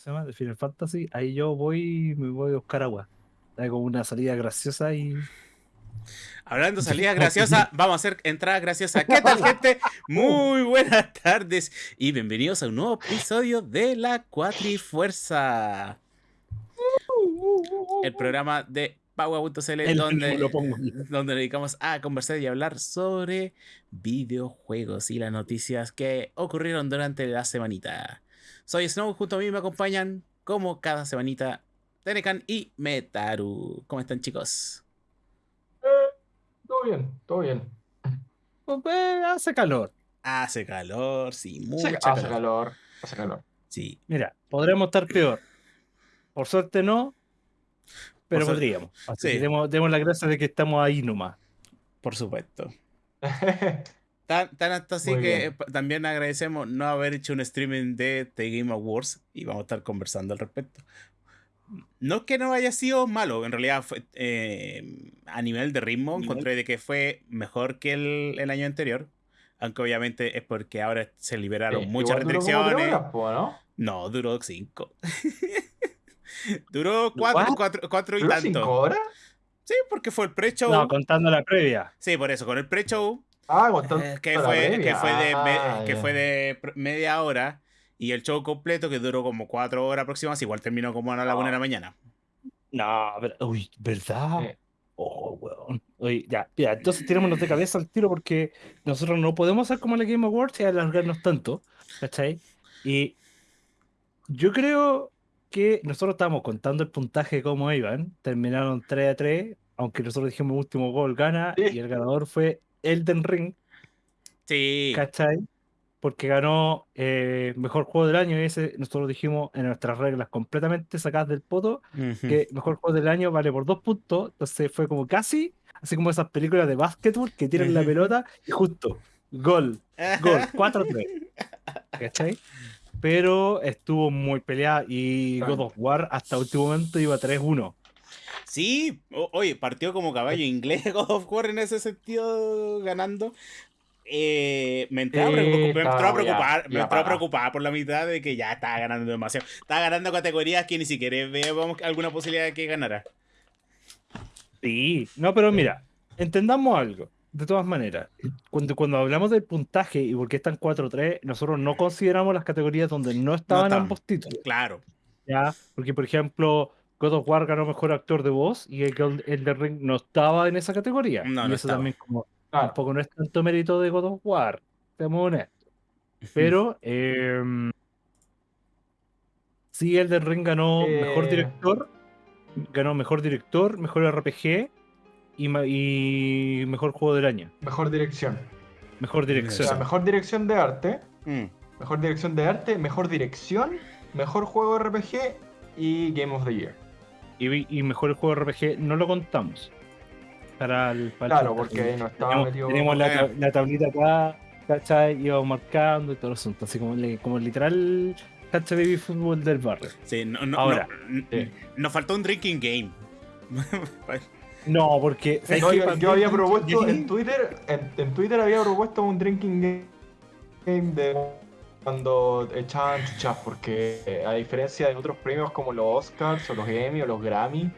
¿cómo se llama? De Final Fantasy, ahí yo voy me voy a buscar agua. Hay como una salida graciosa y. Hablando de salida graciosa, vamos a hacer entrada graciosa. ¿Qué tal, gente? Muy buenas tardes y bienvenidos a un nuevo episodio de La Cuatrifuerza. El programa de Paua.cl donde, donde dedicamos a conversar y hablar sobre videojuegos y las noticias que ocurrieron durante la semanita. Soy Snow, junto a mí me acompañan como cada semanita Tenecan y Metaru. ¿Cómo están chicos? Eh, todo bien, todo bien. Pues, eh, hace calor. Hace calor, sí, mucho hace, calor. hace calor. Hace calor. Sí. Mira, podremos estar peor. Por suerte no, pero Por podríamos. Así sí. que demos, demos la gracia de que estamos ahí nomás. Por supuesto. Tan, tan hasta así Muy que bien. eh, también agradecemos no haber hecho un streaming de The Game Awards y vamos a estar conversando al respecto. No es que no haya sido malo, en realidad fue, eh, a nivel de ritmo Nivel. encontré de que fue mejor que el, el año anterior. Aunque obviamente es porque ahora se liberaron Sí, muchas igual duró restricciones. horas, po, ¿no? No, duró cinco. duró cuatro, cuatro, cuatro y ¿Duró tanto. cinco horas? Sí, porque fue el pre-show. No, contando la previa. Sí, por eso, con el pre-show Ah, Eh, que, fue, que, fue de, me- Ah, que ya. fue de pr- media hora y el show completo que duró como cuatro horas aproximadamente, igual terminó como a la No. una de la mañana. No, pero, uy, ¿verdad? Sí. Oh, weón. Ya, ya, entonces tirémonos de cabeza al tiro porque nosotros no podemos hacer como la Game Awards y alargarnos tanto, ¿cachai? Y yo creo que nosotros estábamos contando el puntaje de cómo iban, terminaron 3 a 3, aunque nosotros dijimos último gol gana Sí. y el ganador fue Elden Ring, Sí, ¿cachai? Porque ganó eh, mejor juego del año y ese nosotros dijimos en nuestras reglas completamente sacadas del poto que mejor juego del año vale por dos puntos, entonces fue como casi, así como esas películas de básquetbol que tiran la pelota y justo, gol, gol, 4-3, ¿cachai? Pero estuvo muy peleada y God of War hasta último momento iba 3-1. Sí, o- oye, partió como caballo inglés God of War en ese sentido ganando. Eh, me entró a Sí, preocupar, preocupar, por la mitad de que ya estaba ganando demasiado. Estaba ganando categorías que ni siquiera veíamos alguna posibilidad de que ganara. Sí, no, pero mira, entendamos algo. De todas maneras, cuando, cuando hablamos del puntaje y por qué están 4-3, nosotros no consideramos las categorías donde no estaban estaban. ambos títulos. Claro. ¿ya? Porque, por ejemplo, God of War ganó mejor actor de voz y el Gold- Elden Ring no estaba en esa categoría. No, y no eso estaba. también como Claro. tampoco no es tanto mérito de God of War, seamos honestos. Pero em, sí, Elden Ring ganó mejor Eh. director, ganó mejor director, mejor RPG y, mejor juego del año. Mejor dirección. Mejor O dirección. sea, mejor dirección de arte. Mm. Mejor dirección de arte, mejor dirección, mejor juego RPG y Game of the Year. Y, y mejor juego RPG no lo contamos. Para el, para Claro, porque ahí no estaba Tenemos, metido. tenemos la, ta- la tablita acá, ¿cachai? Íbamos marcando y todo el asunto. Así como, como literal, ¿cachai? Baby fútbol del barrio. Sí, no, no, Ahora. no, n- Sí. nos faltó un drinking game. No, porque. yo, había propuesto en Twitter, en, en Twitter había propuesto un drinking game- game de cuando echaban chuchas, porque eh, a diferencia de otros premios como los Oscars o los Emmy o los Grammy,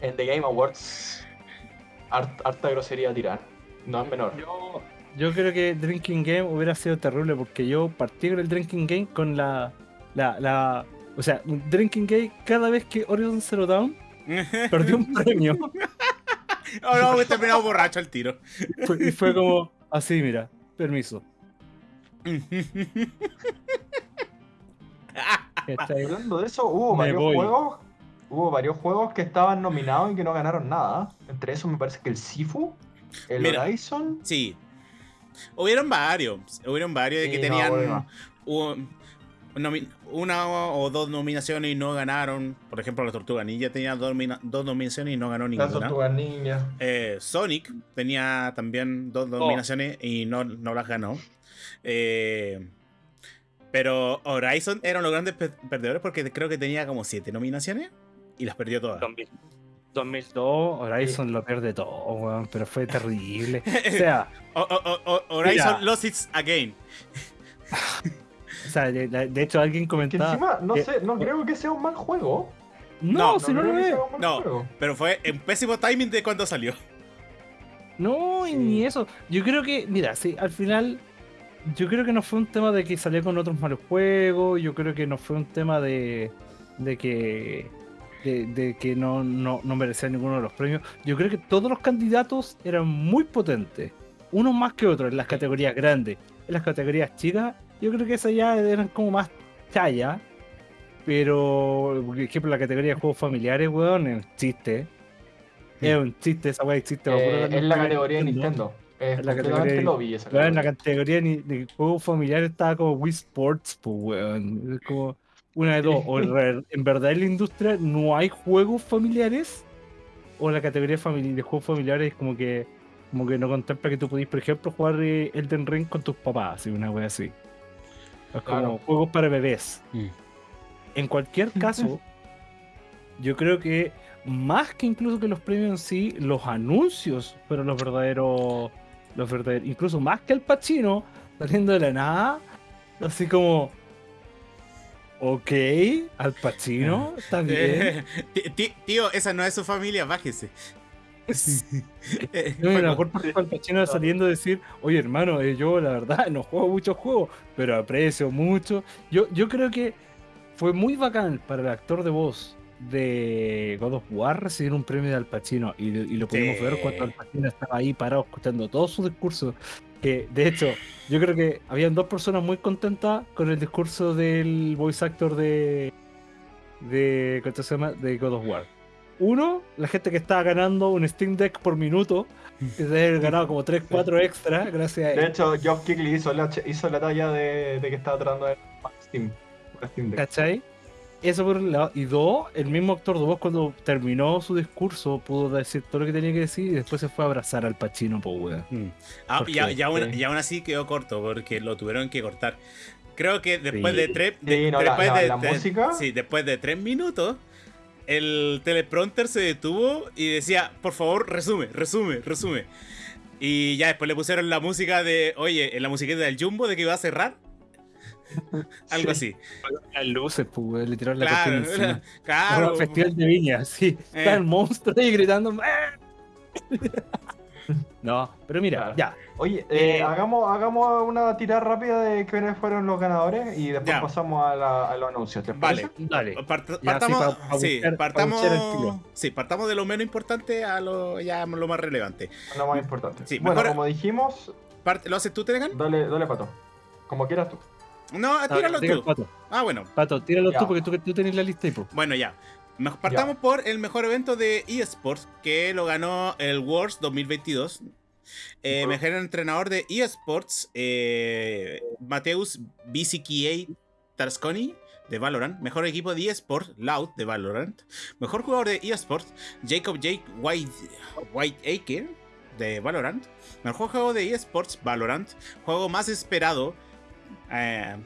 en The Game Awards hart- harta grosería tirar. No es menor. Yo, yo creo que Drinking Game hubiera sido terrible porque yo partí con el Drinking Game con la. la, la o sea, Drinking Game cada vez que Horizon Zero Dawn perdió un premio. oh no, me he terminado borracho al tiro. Fue- y fue como así, mira, permiso. Hablando de eso, hubo Me varios voy. juegos. Hubo varios juegos que estaban nominados y que no ganaron nada. Entre esos me parece que el Sifu, el Mira. Horizon. Sí. Hubieron varios. Hubieron varios de que Sí, no, tenían bueno. una o dos nominaciones y no ganaron. Por ejemplo, la Tortuga Ninja tenía dos, nomina- dos nominaciones y no ganó ninguna. tortugas ninja. Eh, Sonic tenía también dos Oh. nominaciones y no, no las ganó. Eh, pero Horizon eran los grandes pe- perdedores porque creo que tenía como siete nominaciones y las perdió todas. 2000 2002, Horizon lo pierde todo, weón, pero fue terrible. O sea, O- o- o- o- Horizon Mira. lost its again. O sea, de, hecho alguien comentaba... encima, no sé, no creo que sea un mal juego. No, si no, lo es. No, pero fue un pésimo timing de cuando salió. No, ni eso. Yo creo que, mira, sí, al final, yo creo que no fue un tema de que salió con otros malos juegos. Yo creo que no fue un tema de, de que de, que no, no, no merecía ninguno de los premios. Yo creo que todos los candidatos eran muy potentes, unos más que otros en las categorías grandes. En las categorías chicas, yo creo que esas ya eran como más chaya. Pero, por ejemplo, la categoría de juegos familiares, weón, el chiste. Es un chiste, esa weá existe. Eh, es la categoría de Nintendo. En la categoría, lo vi esa en la categoría de, juegos familiares estaba como Wii Sports, pues, weón. Es como una de dos. O en verdad en la industria no hay juegos familiares. O la categoría de juegos familiares como que como que no contempla que tú pudiste, por ejemplo, jugar eh, Elden Ring con tus papás, así, una wea así. Es como juegos para bebés. Mm. En cualquier caso, yo creo que más que incluso que los premios en sí, los anuncios fueron los verdaderos. Los verdaderos. Incluso más que el Pachino saliendo de la nada. Así como. Ok, Al Pacino, está bien. tío, esa no es su familia, bájese. no, a lo mejor Al Pacino saliendo a decir, oye hermano, eh, yo la verdad no juego muchos juegos, pero aprecio mucho. Yo, yo creo que fue muy bacán para el actor de voz de God of War recibir un premio de Al Pacino y, lo pudimos ver cuando Al Pacino estaba ahí parado escuchando todo su discurso que de hecho, yo creo que habían dos personas muy contentas con el discurso del voice actor de. de. ¿Cómo se llama? de God of War. Uno, la gente que estaba ganando un Steam Deck por minuto, que se había ganado como 3, 4 extra, gracias a él. De hecho, Geoff Keighley hizo la, hizo la talla de, de que estaba tratando de Steam, Steam Deck. ¿Cachai? Eso por un lado. Y dos, el mismo actor de voz cuando terminó su discurso pudo decir todo lo que tenía que decir y después se fue a abrazar al Pachino, pues weón. Mm. Ah, y, aún, así quedó corto porque lo tuvieron que cortar. Creo que después de tres. después de, música. Sí, después de tres minutos. El teleprompter se detuvo y decía, por favor, resume, resume, resume. Y ya después le pusieron la música de, oye, en la musiquita del Jumbo de que iba a cerrar. Algo así. Las luces, pues, le tiraron la claro, encima. Claro. festival de viña, sí. Eh. Está el monstruo ahí gritando. no, pero mira, ya. Oye, eh, eh, hagamos, hagamos una tirada rápida de quiénes fueron los ganadores y después pasamos a, la, a, los anuncios. ¿te vale, dale. partamos, sí, partamos, sí, partamos de lo menos importante a lo, ya, lo más relevante. Lo más importante. Sí, bueno, como dijimos. ¿Lo haces tú, Tegan? Dale, dale, pato. Como quieras tú. No, tíralo tú. Ah, bueno. Pato, tíralo tú porque tú, tú tenés la lista y Bueno, ya. Partamos por el mejor evento de eSports que lo ganó el Worlds 2022. Eh, mejor entrenador de eSports, eh, Mateus BCKA Tarsconi de Valorant. Mejor equipo de eSports, Loud de Valorant. Mejor jugador de eSports, Jacob Jake White, Whiteacre de Valorant. Mejor juego de eSports, Valorant. Juego más esperado, eh,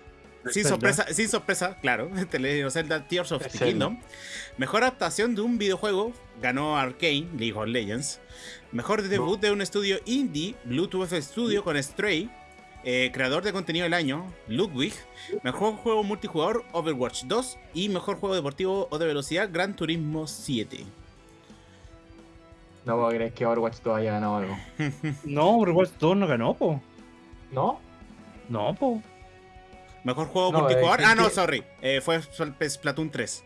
sin sorpresa, sin sorpresa, claro. The Zelda Tears of the Kingdom. Mejor adaptación de un videojuego ganó Arkane, League of Legends. Mejor debut de un estudio indie, Bluetooth Studio con Stray. Eh, creador de contenido del año, Ludwig. Mejor juego multijugador, Overwatch 2. Y mejor juego deportivo o de velocidad, Gran Turismo 7. No puedo creer que Overwatch 2 haya ganado algo. no, Overwatch 2 no ganó, po. ¿No? No, po. Mejor juego multijugador. ah, no, sorry. Eh, fue Splatoon 3.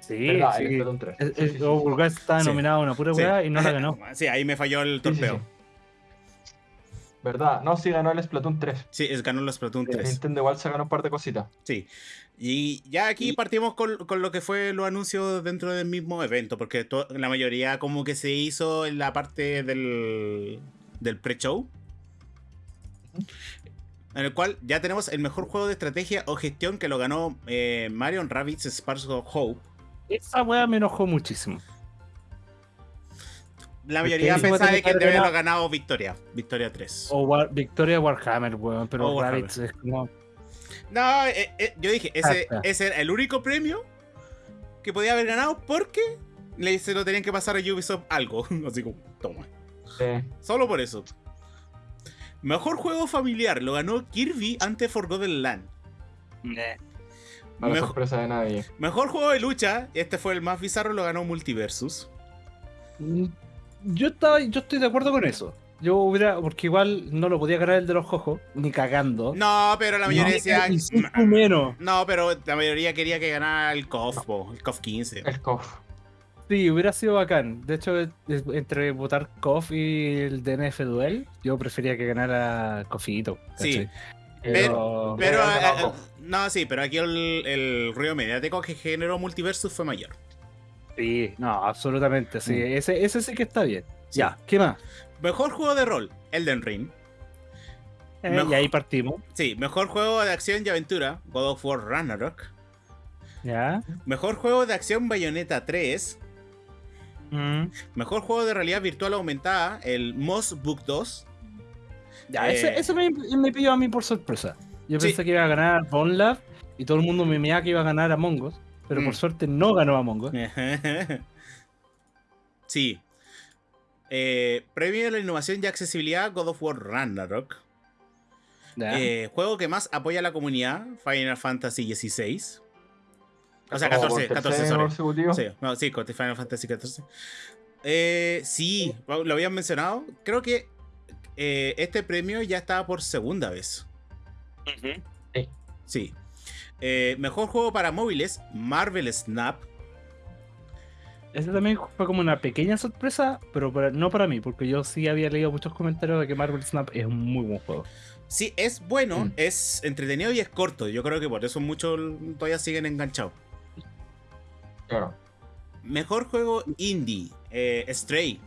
Sí, sí. Splatoon 3. El, estaba nominado a una pura weá y no la ganó. Sí, ahí me falló el torpeo. ¿Verdad? No, sí ganó el Splatoon 3. Sí, es, ganó el Splatoon 3. Nintendo igual se ganó un par de cositas. Sí. Y ya aquí partimos con, con, lo que fue los anuncios dentro del mismo evento, porque la mayoría como que se hizo en la parte del, del pre-show en el cual ya tenemos el mejor juego de estrategia o gestión que lo ganó eh, Marion Rabbits Sparks of Hope. Esa weá me enojó muchísimo. La mayoría pensaba que debe haber ganado Victoria, Victoria 3. O Victoria Warhammer, weón, pero Rabbits es como. No, eh, eh, yo dije, ese, ese, era el único premio que podía haber ganado porque le, se lo tenían que pasar a Ubisoft algo. Así como, toma. Solo por eso. Mejor juego familiar lo ganó Kirby ante Forgotten Land. Eh. la sorpresa de nadie. Mejor juego de lucha, este fue el más bizarro, lo ganó Multiversus. Mm, yo estaba, yo estoy de acuerdo con eso. Yo hubiera, porque igual no lo podía ganar el de los jojos, ni cagando. No, pero la mayoría decía. menos. No, pero la mayoría quería que ganara el KOF, el KOF 15. El KOF. Sí, hubiera sido bacán. De hecho, entre votar KOF y el DNF Duel, yo prefería que ganara KOFito. Sí. Pero, pero, no, sí, pero aquí el, el ruido mediático que generó Multiversus fue mayor. Sí, no, absolutamente, sí. Mm. Ese, ese sí que está bien. Ya, ¿qué más? Mejor juego de rol, Elden Ring. Eh, y ahí partimos. Sí, mejor juego de acción y aventura, God of War Ragnarok. Ya. Mejor juego de acción Bayonetta 3. Mm. Mejor juego de realidad virtual aumentada, el Moss Book 2. Ya, ese, eh, me, me, pilló a mí por sorpresa. Yo pensé que iba a ganar Bone Lab y todo el mundo me meaba que iba a ganar Among Us, pero por mm. suerte no ganó Among Us. sí, eh, premio de la innovación y accesibilidad God of War Ragnarok. Eh, juego que más apoya a la comunidad, Final Fantasy XVI. O sea, 14, 14, sorry. Sí, no, sí, Final Fantasy XIV. Eh, sí, lo habían mencionado. Creo que eh, este premio ya estaba por segunda vez. Sí. sí. mejor juego para móviles, Marvel Snap. Ese también fue como una pequeña sorpresa, pero no para mí, porque yo sí había leído muchos comentarios de que Marvel Snap es un muy buen juego. Sí, es bueno, mm. es entretenido y es corto. Yo creo que por eso muchos todavía siguen enganchados. Claro. Mejor juego indie, eh, Stray.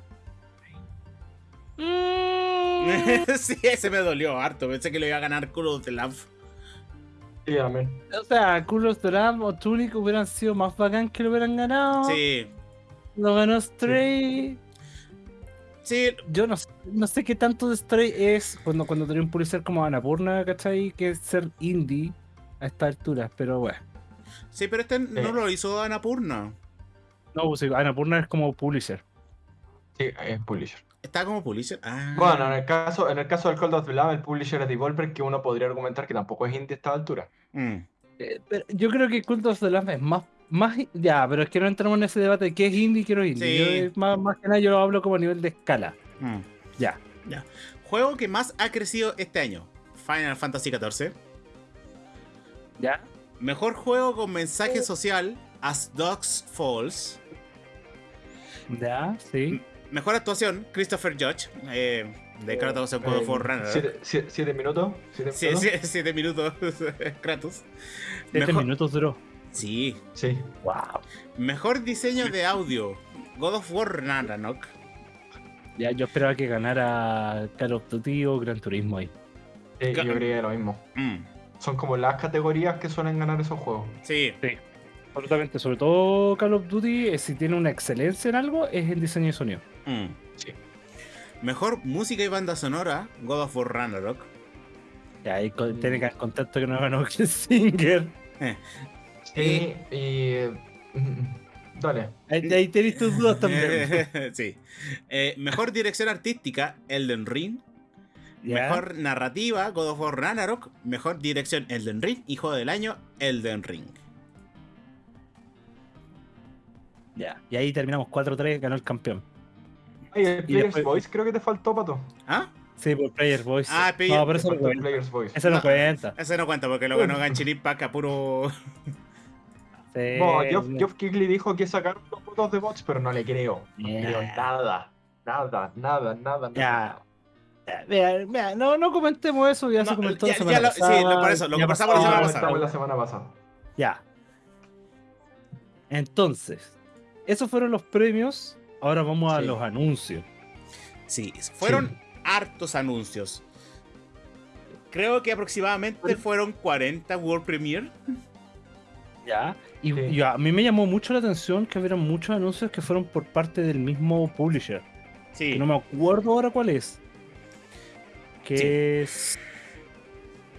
Mm. sí, ese me dolió harto. Pensé que lo iba a ganar Call of the Lamb. Sí, amén. O sea, Call of the Lamb o Tunic hubieran sido más bacán que lo hubieran ganado. Sí, lo ganó Stray. Sí. Yo no, no sé qué tanto de Stray es cuando, cuando tenía un publisher como Anapurna, ¿cachai? Que es ser indie a esta altura, pero bueno. Sí, pero este no lo hizo Anapurna. No, pues Anapurna es como publisher. Sí, es publisher. ¿Está como publisher? Ah. Bueno, en el caso, en el caso del Cold of the Lab, el publisher es Devolver, que uno podría argumentar que tampoco es indie a esta altura. Mm. Eh, yo creo que Cult of the Lamb es más más, ya, pero es que no entramos en ese debate de qué es indie y qué no es indie. más, más, que nada yo lo hablo como a nivel de escala. Mm. Ya. Ya. Juego que más ha crecido este año. Final Fantasy XIV. ¿Ya? Mejor juego con mensaje social. As Dogs Falls. Ya, sí. Mejor actuación. Christopher Judge. Eh, de Kratos en God of War ¿Siete, minutos? ¿Siete minutos? Kratos. Siete minutos duró. Sí. Sí. Wow. Mejor diseño de audio. God of War Ragnarok. Ya, yo esperaba que ganara Call of Duty o Gran Turismo ahí. Sí, yo creía lo mismo. Mm. Son como las categorías que suelen ganar esos juegos. Sí. Sí. Absolutamente. Sobre todo Call of Duty, eh, si tiene una excelencia en algo, es el diseño de sonido. Mm. Sí. Mejor música y banda sonora, God of War Ragnarok. Ya, ahí tiene que contacto que no ganó Singer. Eh, Sí, y. Dale. Ahí, tenéis tus dudas también. sí. Eh, mejor dirección artística, Elden Ring. Mejor narrativa, God of War Ragnarok. Mejor dirección, Elden Ring. Hijo del año, Elden Ring. Ya, y ahí terminamos 4-3, ganó el campeón. Ay, el Player's Voice creo que te faltó, pato. ¿Ah? Sí, por Player's Voice. Ah, No, pero eso no cuenta. Voice. Eso no, cuenta. Ese no cuenta porque lo ganó Ganchirip Pack a puro. No, Geoff, Kigley dijo que sacaron los votos de bots, pero no le creo. No creo nada. Nada, nada, nada, nada. Vea, vea, no, no comentemos eso, ya se comentó la semana pasada. Sí, por eso, lo que pasamos la semana pasada. Ya. Entonces, esos fueron los premios. Ahora vamos a los anuncios. Sí, fueron hartos anuncios. Creo que aproximadamente fueron 40 World Premiere. Ya. Y, a mí me llamó mucho la atención que hubiera muchos anuncios que fueron por parte del mismo publisher. Sí. no me acuerdo ahora cuál es. Que es.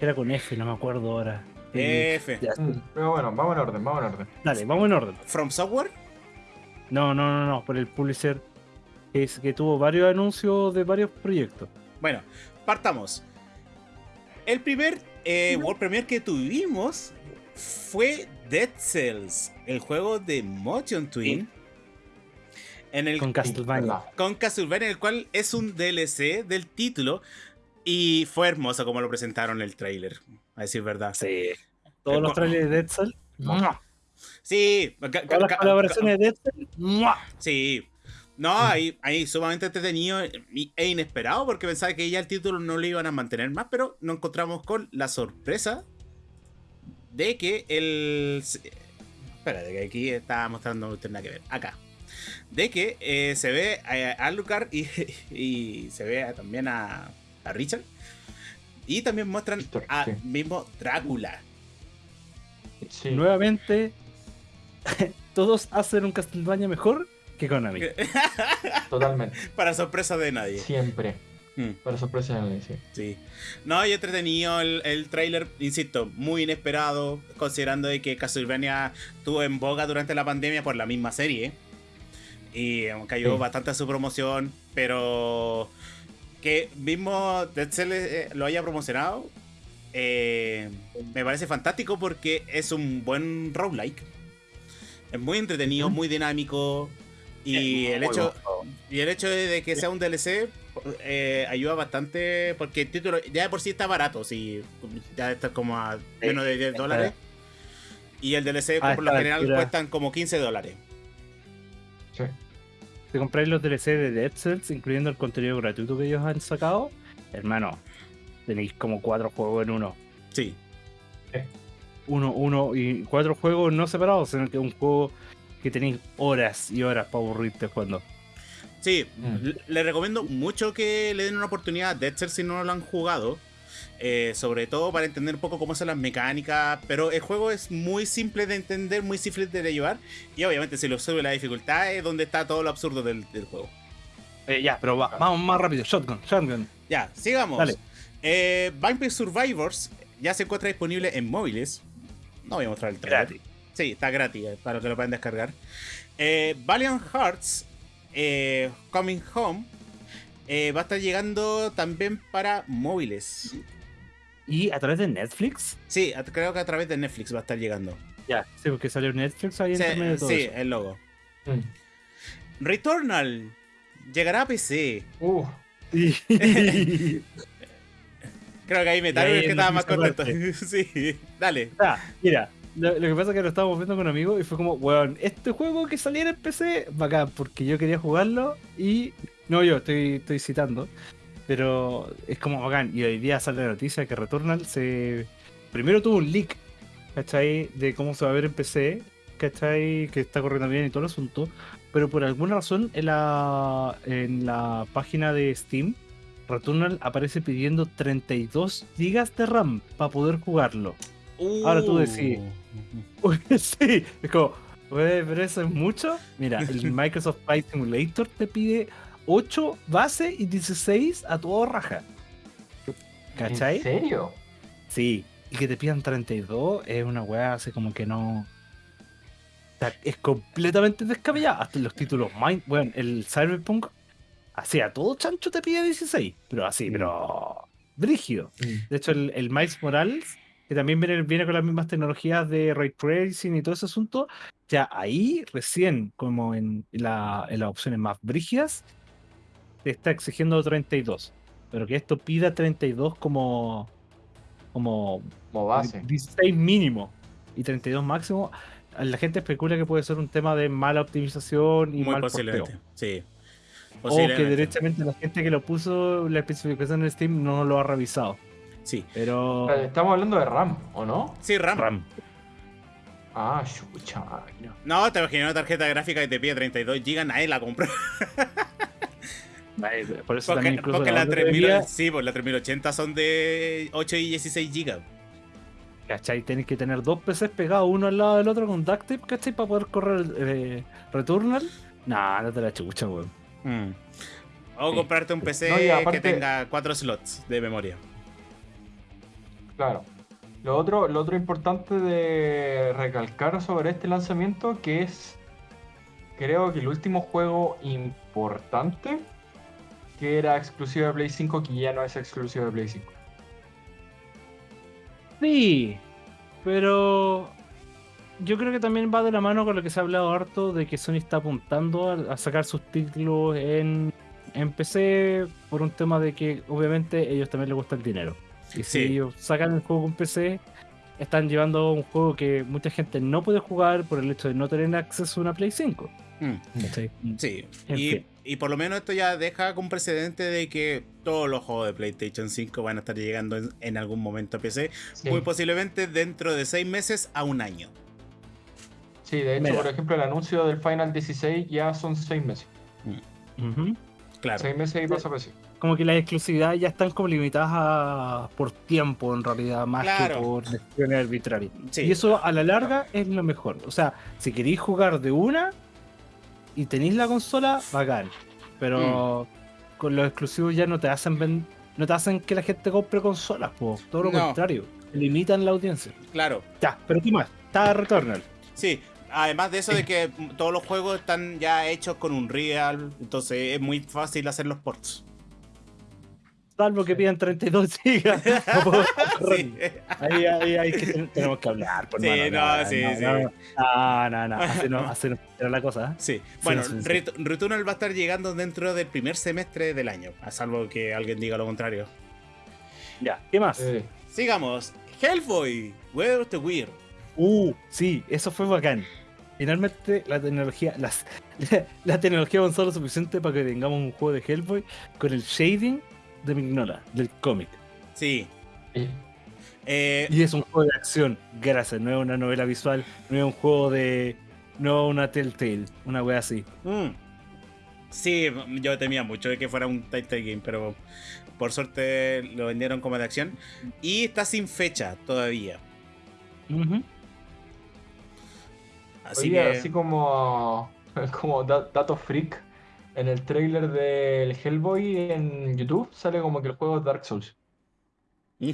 Era con F, no me acuerdo ahora. F. Mm, pero bueno, vamos en orden, vamos en orden. Dale, vamos en orden. ¿From Software? No, no, no, no, por el publisher que, es, que tuvo varios anuncios de varios proyectos. Bueno, partamos. El primer eh, World Premiere que tuvimos fue Dead Cells, el juego de Motion Twin. En el, con Castlevania. Con Castlevania, el cual es un DLC del título. Y fue hermoso como lo presentaron en el trailer, a decir verdad. Sí. Todos los trailers de Dead Cells. Sí. Todas las colaboraciones de Dead Cells. Sí. No, ahí, ahí sumamente entretenido e inesperado porque pensaba que ya el título no lo iban a mantener más, pero nos encontramos con la sorpresa de que el... Espérate, que aquí está mostrando no nada que ver. Acá. De que eh, se ve a, Alucard y, y, se ve también a, a, Richard. Y también muestran a mismo Drácula. Nuevamente, todos hacen un Castlevania mejor que Konami. Totalmente. Para sorpresa de nadie. Siempre. Hmm. Para sorpresa de nadie, sí. sí. No, y entretenido el, el trailer, insisto, muy inesperado, considerando de que Castlevania tuvo en boga durante la pandemia por la misma serie. Y cayó bastante a su promoción, pero que mismo Dead eh, lo haya promocionado, eh, me parece fantástico porque es un buen roguelike. Es muy entretenido, muy dinámico, y el, hecho, y el hecho de que sea un DLC eh, ayuda bastante porque el título ya de por sí está barato, si ya está como a menos de 10 dólares. Y el DLC ah, por lo general cuestan como 15 dólares. Sí. Si compráis los DLC de Dead Cells, incluyendo el contenido gratuito que ellos han sacado, hermano, tenéis como cuatro juegos en uno. Sí. Uno, uno y cuatro juegos no separados, sino que un juego que tenéis horas y horas para aburrirte jugando. Sí, mm. le recomiendo mucho que le den una oportunidad a Dead Cells si no lo han jugado. Eh, sobre todo para entender un poco cómo son las mecánicas. Pero el juego es muy simple de entender, muy simple de llevar. Y obviamente, si lo sube la dificultad, es donde está todo lo absurdo del, juego. Eh, ya, pero vamos más rápido. Shotgun, shotgun. Ya, sigamos. Dale. Eh, Vampire Survivors ya se encuentra disponible en móviles. No voy a mostrar el trailer. Sí, está gratis para que lo puedan descargar. Valiant Hearts Coming Home va a estar llegando también para móviles. ¿Y a través de Netflix? Sí, creo que a través de Netflix va a estar llegando. Ya, sí, porque salió Netflix ahí en sí, de todo Sí, el logo. Mm. Returnal llegará a PC. Uh. Creo que ahí me es que estaba más contento. sí, dale. Ah, mira, lo, que pasa es que lo estábamos viendo con amigos y fue como, weón, este juego que saliera en PC, bacán, porque yo quería jugarlo y. No, yo estoy, estoy citando. Pero es como bacán. Y hoy día sale la noticia que Returnal se. Primero tuvo un leak, ¿cachai? De cómo se va a ver en PC, ¿cachai? Que está corriendo bien y todo el asunto. Pero por alguna razón en la, en la página de Steam, Returnal aparece pidiendo 32 GB de RAM para poder jugarlo. Ahora tú decís. Uh. sí, es como, pero eso es mucho. Mira, el Microsoft Flight Simulator te pide 8 base y 16 a todo raja. ¿Cachai? ¿En serio? Sí, y que te pidan 32 es una weá así como que no. es completamente descabellado. Hasta los títulos Mind. Bueno, el Cyberpunk. Así a todo chancho te pide 16. Pero así, pero. Brígido. De hecho, el, el Miles Morales que también viene, viene con las mismas tecnologías de ray tracing y todo ese asunto, ya ahí recién, como en, la, en las opciones más brígidas, te está exigiendo 32. Pero que esto pida 32 como, como, como base. 16 mínimo y 32 máximo. La gente especula que puede ser un tema de mala optimización y Muy mal posiblemente, sí. O que directamente la gente que lo puso la especificación en Steam no lo ha revisado. Sí. Pero. Estamos hablando de RAM, ¿o no? Sí, RAM. RAM. Ah, chucha. No, te imaginas una tarjeta gráfica que te pide 32 GB, nadie la compró. Por eso porque, incluso porque la, 3000, sí, pues la 3080 son de 8 y 16 GB. ¿Cachai? Tienes que tener dos PCs pegados uno al lado del otro con duct tape, ¿cachai? Para poder correr eh, Returnal. Nah, no te la chucha, weón. Mm. O comprarte un PC que tenga 4 slots de memoria. Claro. Lo otro, lo otro importante de recalcar sobre este lanzamiento que es, creo que el último juego importante que era exclusivo de Play 5 que ya no es exclusivo de Play 5. Sí, Pero yo creo que también va de la mano con lo que se ha hablado harto de que Sony está apuntando a, sacar sus títulos en, en, PC por un tema de que obviamente ellos también les gusta el dinero. Y si ellos sacan el juego con PC, están llevando un juego que mucha gente no puede jugar por el hecho de no tener acceso a una Play 5. Mm. Sí. Y, por lo menos esto ya deja con precedente de que todos los juegos de PlayStation 5 van a estar llegando en, algún momento a PC. Muy posiblemente dentro de seis meses a un año. Sí, de hecho, por ejemplo, el anuncio del Final 16 ya son seis meses. Mm. Claro. Seis meses y pasa PC. Como que las exclusividades ya están como limitadas por tiempo, en realidad, más que por decisiones arbitrarias. Y eso a la larga es lo mejor. O sea, si queréis jugar de una, y tenéis la consola, bacán. Pero mm. con los exclusivos ya no te hacen no te hacen que la gente compre consolas, todo lo contrario, limitan la audiencia. Claro. Ya, pero ¿qué más? Está Returnal. Sí, además de eso de que todos los juegos están ya hechos con un real, entonces es muy fácil hacer los ports. Salvo que pidan 32 gigas. sí. Ahí, ahí, ahí que tenemos que hablar. Por sí, no, sí, sí. No, no, no. Hacer, la cosa. ¿eh? Sí. Bueno, Returnal va a estar llegando dentro del primer semestre del año. A salvo que alguien diga lo contrario. Ya, ¿qué más? Sigamos. Hellboy, Where of the Weird. Uh, sí, eso fue bacán. Finalmente la tecnología, las, la, tecnología avanzó lo suficiente para que tengamos un juego de Hellboy con el shading de Mignola, del cómic. Sí. Eh, y es un juego de acción, gracias. No es una novela visual, no es un juego de. No una Telltale, una wea así. Mm. Sí, yo temía mucho de que fuera un Telltale game, pero por suerte lo vendieron como de acción. Y está sin fecha todavía. Así que... así como, como dato freak, en el trailer del Hellboy en YouTube sale como que el juego es Dark Souls.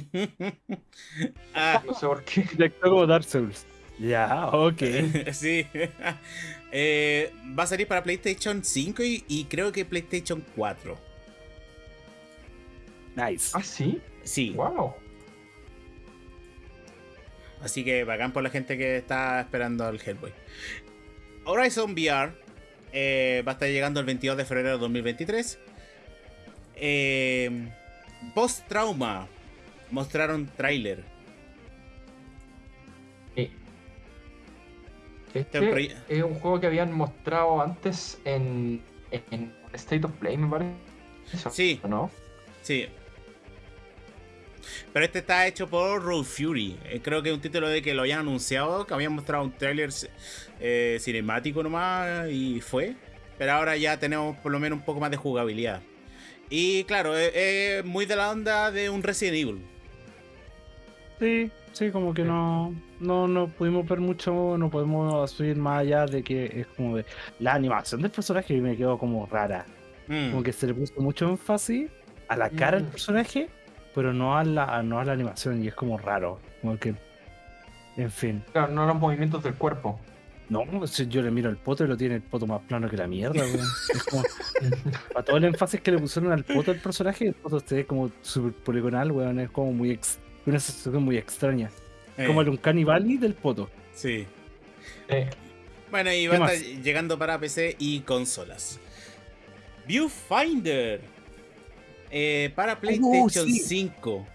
ah. No sé por qué. Directo como Dark Souls. Ya, ok. sí. Eh, va a salir para PlayStation 5 y, creo que PlayStation 4. Nice. ¿Ah, sí? Sí. Wow. Así que bacán por la gente que está esperando al Hellboy. Horizon VR eh, va a estar llegando el 22 de febrero de 2023. Eh, Post Trauma. Mostraron trailer. Este es un juego que habían mostrado antes en, en State of Play, me parece. Sí. ¿No? Sí. Pero este está hecho por Road Fury. Eh, creo que es un título de que lo habían anunciado, que habían mostrado un trailer eh, cinemático nomás y fue. Pero ahora ya tenemos por lo menos un poco más de jugabilidad. Y claro, es, muy de la onda de un Resident Evil. Sí, sí, como que no, no, no pudimos ver mucho, no podemos subir más allá de que es como de la animación del personaje me quedó como rara. Mm. Como que se le puso mucho énfasis a la cara del mm. personaje pero no a la, no a la animación y es como raro. Como que, en fin. Claro, no a los movimientos del cuerpo. No, yo le miro el poto y lo tiene el poto más plano que la mierda, weón. Es como, para todo el énfasis que le pusieron al poto del personaje, el poto se ve como super poligonal, weón. Es como muy una sensación muy extraña. Como el Uncanny Valley del poto. Sí. Bueno, y va a estar llegando para PC y consolas. Viewfinder eh, para PlayStation 5.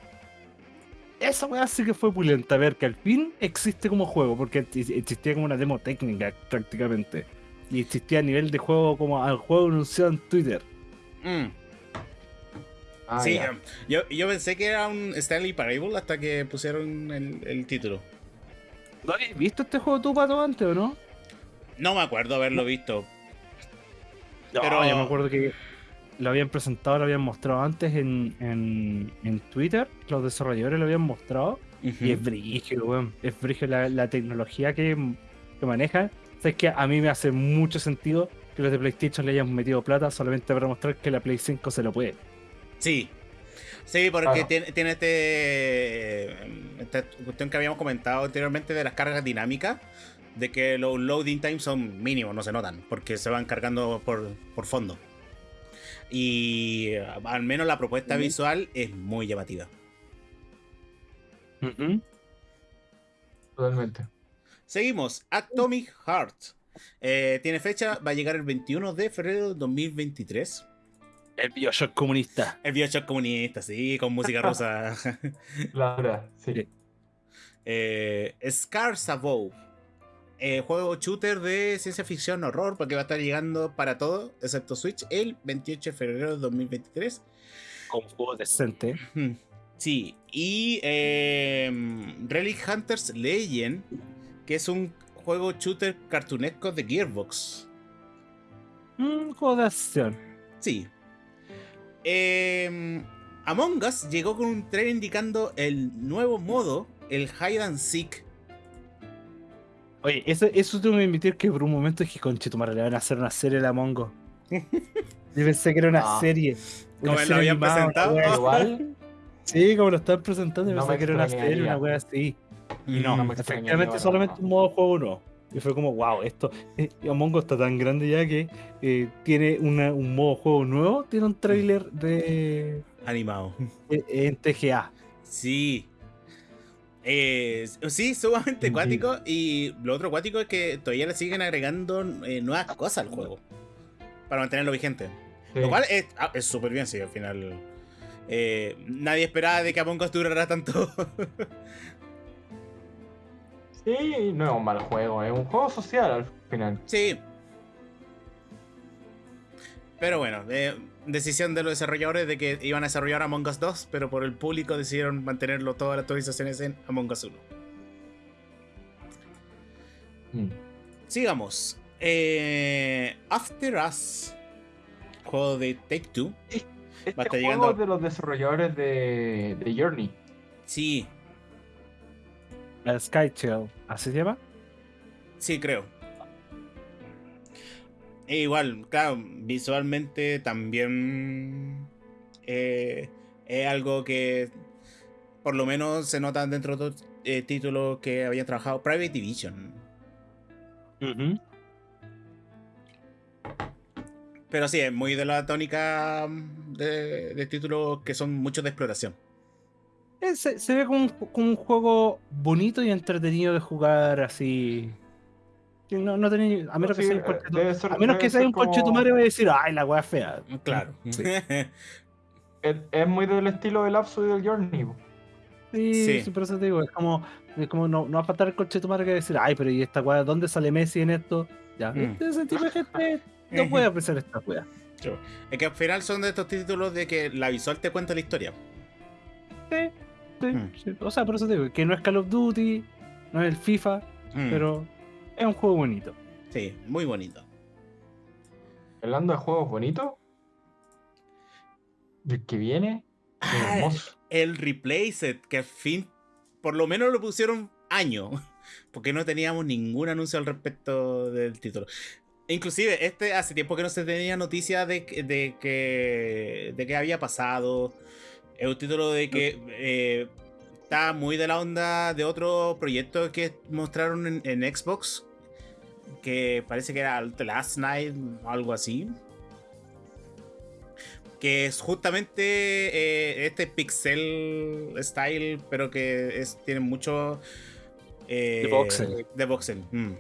Esa weá sí que fue pulenta, ver que al fin existe como juego, porque existía como una demo técnica prácticamente. Y existía a nivel de juego como al juego anunciado en Twitter. Mm. Ah, sí, um, yo, pensé que era un Stanley Parable hasta que pusieron el, título. ¿No habías visto este juego tú, Pato, antes o no? No me acuerdo haberlo visto. pero yo me acuerdo que lo habían presentado, lo habían mostrado antes en, en, Twitter, los desarrolladores lo habían mostrado. Y es brígido, weón. Es brígido la, tecnología que, que manejan. O que a mí me hace mucho sentido que los de PlayStation le hayan metido plata solamente para mostrar que la Play 5 se lo puede. Sí. Sí, porque tiene, tiene este, esta cuestión que habíamos comentado anteriormente de las cargas dinámicas, de que los loading times son mínimos, no se notan, porque se van cargando por, por fondo. Y al menos la propuesta visual es muy llamativa. Totalmente. Seguimos. Atomic Heart. Eh, tiene fecha, va a llegar el 21 de febrero de 2023. El Bioshock comunista. El Bioshock comunista, sí, con música rosa. La verdad, sí. Eh, Scars Above. Eh, juego shooter de ciencia ficción horror, porque va a estar llegando para todo, excepto Switch, el 28 de febrero de 2023. Con juego decente. Sí, y eh, Relic Hunters Legend, que es un juego shooter cartunesco de Gearbox. Un juego de acción. Sí. Eh, Among Us llegó con un trailer indicando el nuevo modo, el Hide and Seek. Oye, eso, eso tengo que admitir que por un momento dije, conchetumare, le van a hacer una serie de Among Us. Yo pensé que era una serie. Como lo habían animada, presentado. Igual, Sí, como lo estaban presentando, yo No pensé que era una serie, una wea así. Y No, no, efectivamente solamente un modo juego no. Y fue como, wow, esto. eh, Among Us está tan grande ya que eh, tiene una- un modo juego nuevo, tiene un trailer de, Animado. eh, en TGA. Sí. Eh, sí, sumamente acuático. Y lo otro acuático es que todavía le siguen agregando eh, nuevas cosas al juego. Para mantenerlo vigente. sí. Lo cual es ah, es súper bien, sí, al final. eh, nadie esperaba de que Among Us durara tanto. Sí, no es un mal juego, es un juego social al final. sí. Pero bueno, eh, decisión de los desarrolladores de que iban a desarrollar Among Us 2, pero por el público decidieron mantenerlo todas las actualizaciones en Among Us 1. Mm. Sigamos. Eh, After Us. Juego de Take Two. Este Va a estar juego llegando- de los desarrolladores de, de Journey. Sí, La Sky Shell, ¿así se llama? sí, creo. E igual, claro, visualmente también eh, es algo que por lo menos se nota dentro de otros eh, títulos que habían trabajado. Private Division. Pero sí, es muy de la tónica de, de títulos que son muchos de exploración. Eh, Se, se ve como un, ju- como un juego bonito y entretenido de jugar así. No, no tenía- a menos que sea un eh, debe ser- a menos debe que sea ser un como- coche tu madre va a decir, ay, la wea es fea. Claro. Sí, Es, es muy del estilo del Lapsus y del Journey. sí, Sí. sí, por eso te digo, es como, es como no, no va a faltar el coche tu madre que va a decir, ay, pero ¿y esta wea? ¿Dónde sale Messi en esto? Ya, Mm. este- ese tipo de gente no puede apreciar esta wea. Es que al final son de estos títulos de que la visual te cuenta la historia. Sí, sí, Mm. sí. O sea, por eso te digo, que no es Call of Duty, no es el FIFA, Mm, pero es un juego bonito. Sí, muy bonito. Hablando de juegos bonitos. El que viene. Ah, hermoso. El Replaced, que al fin, por lo menos lo pusieron año, porque no teníamos ningún anuncio al respecto del título. Inclusive, este hace tiempo que no se tenía noticia de, que- de que de que había pasado. Es un título de que eh, está muy de la onda de otro proyecto que mostraron en, en Xbox, que parece que era The Last Night o algo así. Que es justamente eh, este pixel style, pero que es, tiene mucho. eh, De voxel. De voxel. mm.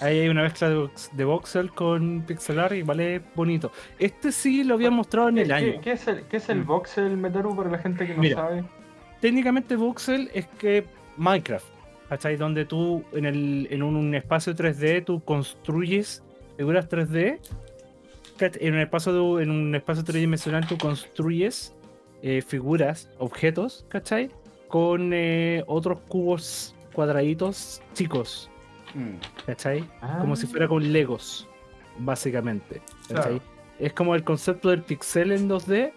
Ahí hay una mezcla de, vox- de voxel con pixel art y vale bonito. Este sí lo habían mostrado en ¿Qué, el qué- año. qué es el, qué es el Mm. voxel Metaru para la gente que no Mira. sabe? Técnicamente voxel es que Minecraft, ¿cachai? Donde tú en, el, en un espacio 3D tú construyes figuras 3D. ¿cach? En un espacio, de- en un espacio tridimensional tú construyes eh, figuras, objetos, ¿cachai? Con eh, otros cubos cuadraditos chicos, Mm. ¿cachai? como si Ah, fuera con Legos, básicamente. ¿cachai? Claro. Es como el concepto del pixel en 2D.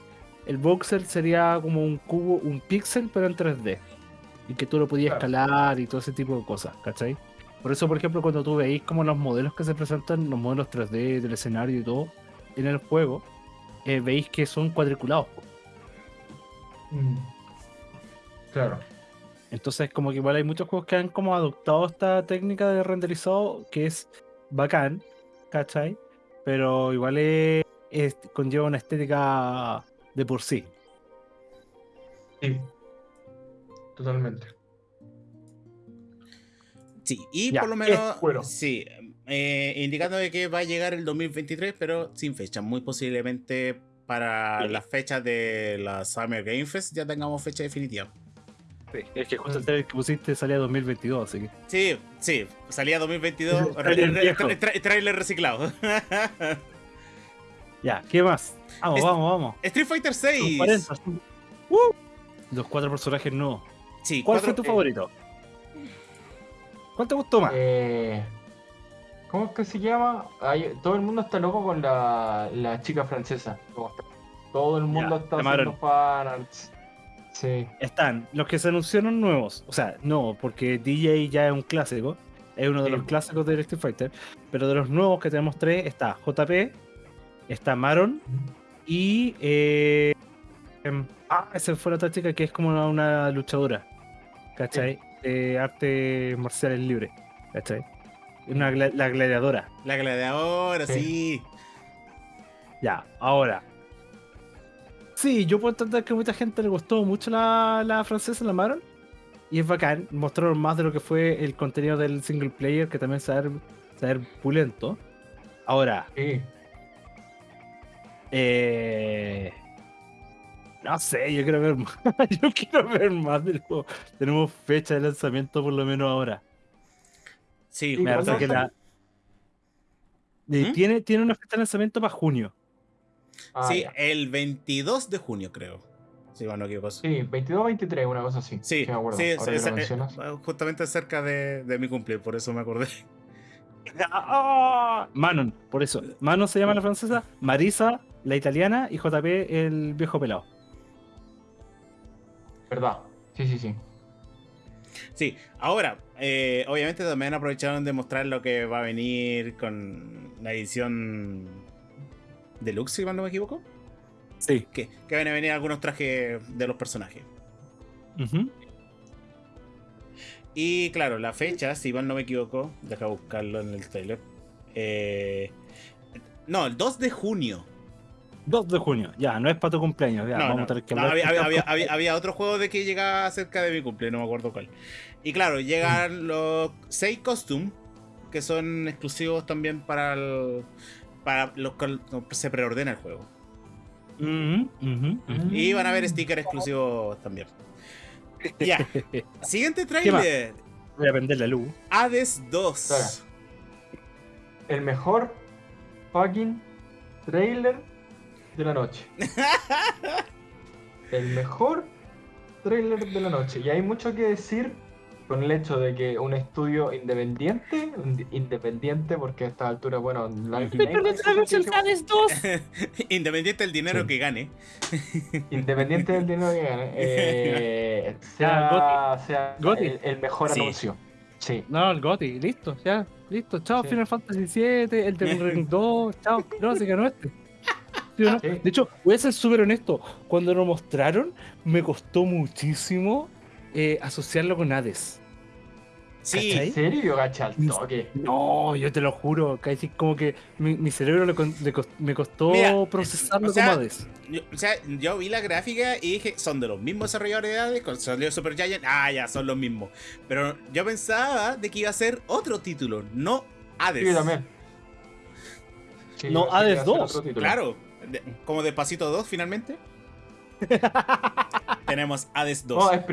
El voxel sería como un cubo, un pixel, pero en 3D. Y que tú lo podías Claro. escalar y todo ese tipo de cosas, ¿cachai? Por eso, por ejemplo, cuando tú veis como los modelos que se presentan, los modelos 3D del escenario y todo, en el juego, eh, veis que son cuadriculados. Mm. Claro. Entonces, como que igual hay muchos juegos que han como adoptado esta técnica de renderizado que es bacán, ¿cachai? Pero igual es, es- conlleva una estética de por sí. Sí. Totalmente. Sí, y por lo menos, sí, eh, indicando de que va a llegar el 2023, pero sin fecha. Muy posiblemente para las fechas de la Summer Game Fest ya tengamos fecha definitiva. Sí, es que justo el trailer que pusiste salía 2022, así que. Sí, sí, salía 2022. trailer, trailer reciclado. ya, ¿qué más? Vamos, vamos, vamos. Street Fighter 6. Uh, los cuatro personajes no. Sí, ¿Cuál fue tu eh, favorito? ¿Cuál te gustó más? Eh, ¿Cómo es que se llama? todo el mundo está loco con la, la chica francesa. Todo el mundo está haciendo fanarts. Sí. Están los que se anunciaron nuevos. O sea, no, porque DJ ya es un clásico. Es uno de los clásicos de Street Fighter. Pero de los nuevos que tenemos tres está JP, está Maron y. Eh, em, ah, esa fue la otra chica que es como una, luchadora. ¿Cachai? De artes marciales libres. ¿Cachai? Una, la gladiadora. La gladiadora, sí. Ya, ahora. Sí, yo puedo entender que a mucha gente le gustó mucho la, la francesa, la Maron. Y es bacán. Mostraron más de lo que fue el contenido del single player, que también se va a ver, pulento. Ahora. Sí. Eh, no sé, yo quiero ver más. yo quiero ver más del juego. Tenemos fecha de lanzamiento por lo menos ahora. Sí, me parece que la. ¿Mm? Tiene, tiene una fecha de lanzamiento para junio. Ah, sí, el 22 de junio, creo. Sí, bueno, qué cosa. Sí, 22 23, una cosa así. Sí, sí, eh, justamente cerca de, de mi cumpleaños, por eso me acordé. Manon, por eso. Manon se llama la francesa, Marisa, la italiana, y JP, el viejo pelado. ¿Verdad? Sí, sí, sí. Sí, ahora, eh, obviamente también aprovecharon de mostrar lo que va a venir con la edición deluxe, si mal no me equivoco. Sí. Que, que van a venir algunos trajes de los personajes. Y claro, la fecha, si mal no me equivoco, deja buscarlo en el trailer. Eh, no, el 2 de junio. 2 de junio, ya, no es para tu cumpleaños. Ya, vamos A tener que había, otro juego de que llegaba cerca de mi cumpleaños, no me acuerdo cuál. Y claro, llegan los 6 costumes, que son exclusivos también para, para los que se preordena el juego. Y van a haber stickers exclusivos también. Ya. Siguiente trailer. Voy a vender la luz. Hades 2. El mejor fucking trailer de la noche. el mejor trailer de la noche. Y hay mucho que decir con el hecho de que un estudio independiente, independiente porque a esta altura, bueno, la independiente del dinero que gane. Independiente del dinero que gane. Eh, sea, sea el, mejor anuncio. Sí. No, el Goti, listo, ya, listo. Chao, Final Fantasy VII, el The Ring 2, chao. No, se ganó este. De hecho, voy a ser súper honesto. Cuando lo mostraron, me costó muchísimo eh, asociarlo con Hades. Sí. ¿En serio? Gacha al toque. No, yo te lo juro. Casi como que mi, cerebro me costó procesarlo o sea, como Yo, o sea, yo vi la gráfica y dije, son de los mismos desarrolladores de Hades. Cuando salió Super Giant, ah, ya, son los mismos. Pero yo pensaba de que iba a ser otro título, no Hades. Sí, también. no, Hades 2. Claro, como Despacito 2 finalmente. Tenemos Hades 2. No, es,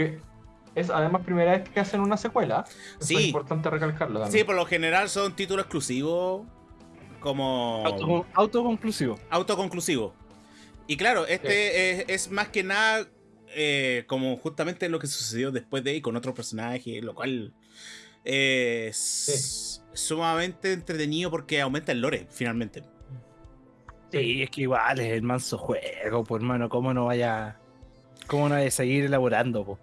es además primera vez que hacen una secuela. sí. es importante recalcarlo también. Sí, por lo general son títulos exclusivos como... autoconclusivo. Autoconclusivo. Y claro, este es, más que nada eh, como justamente lo que sucedió después de ahí con otro personaje, lo cual es sumamente entretenido porque aumenta el lore, finalmente. Sí, es que igual es el manso juego, pues hermano, ¿cómo no vaya... ¿Cómo no vaya a seguir elaborando, pues?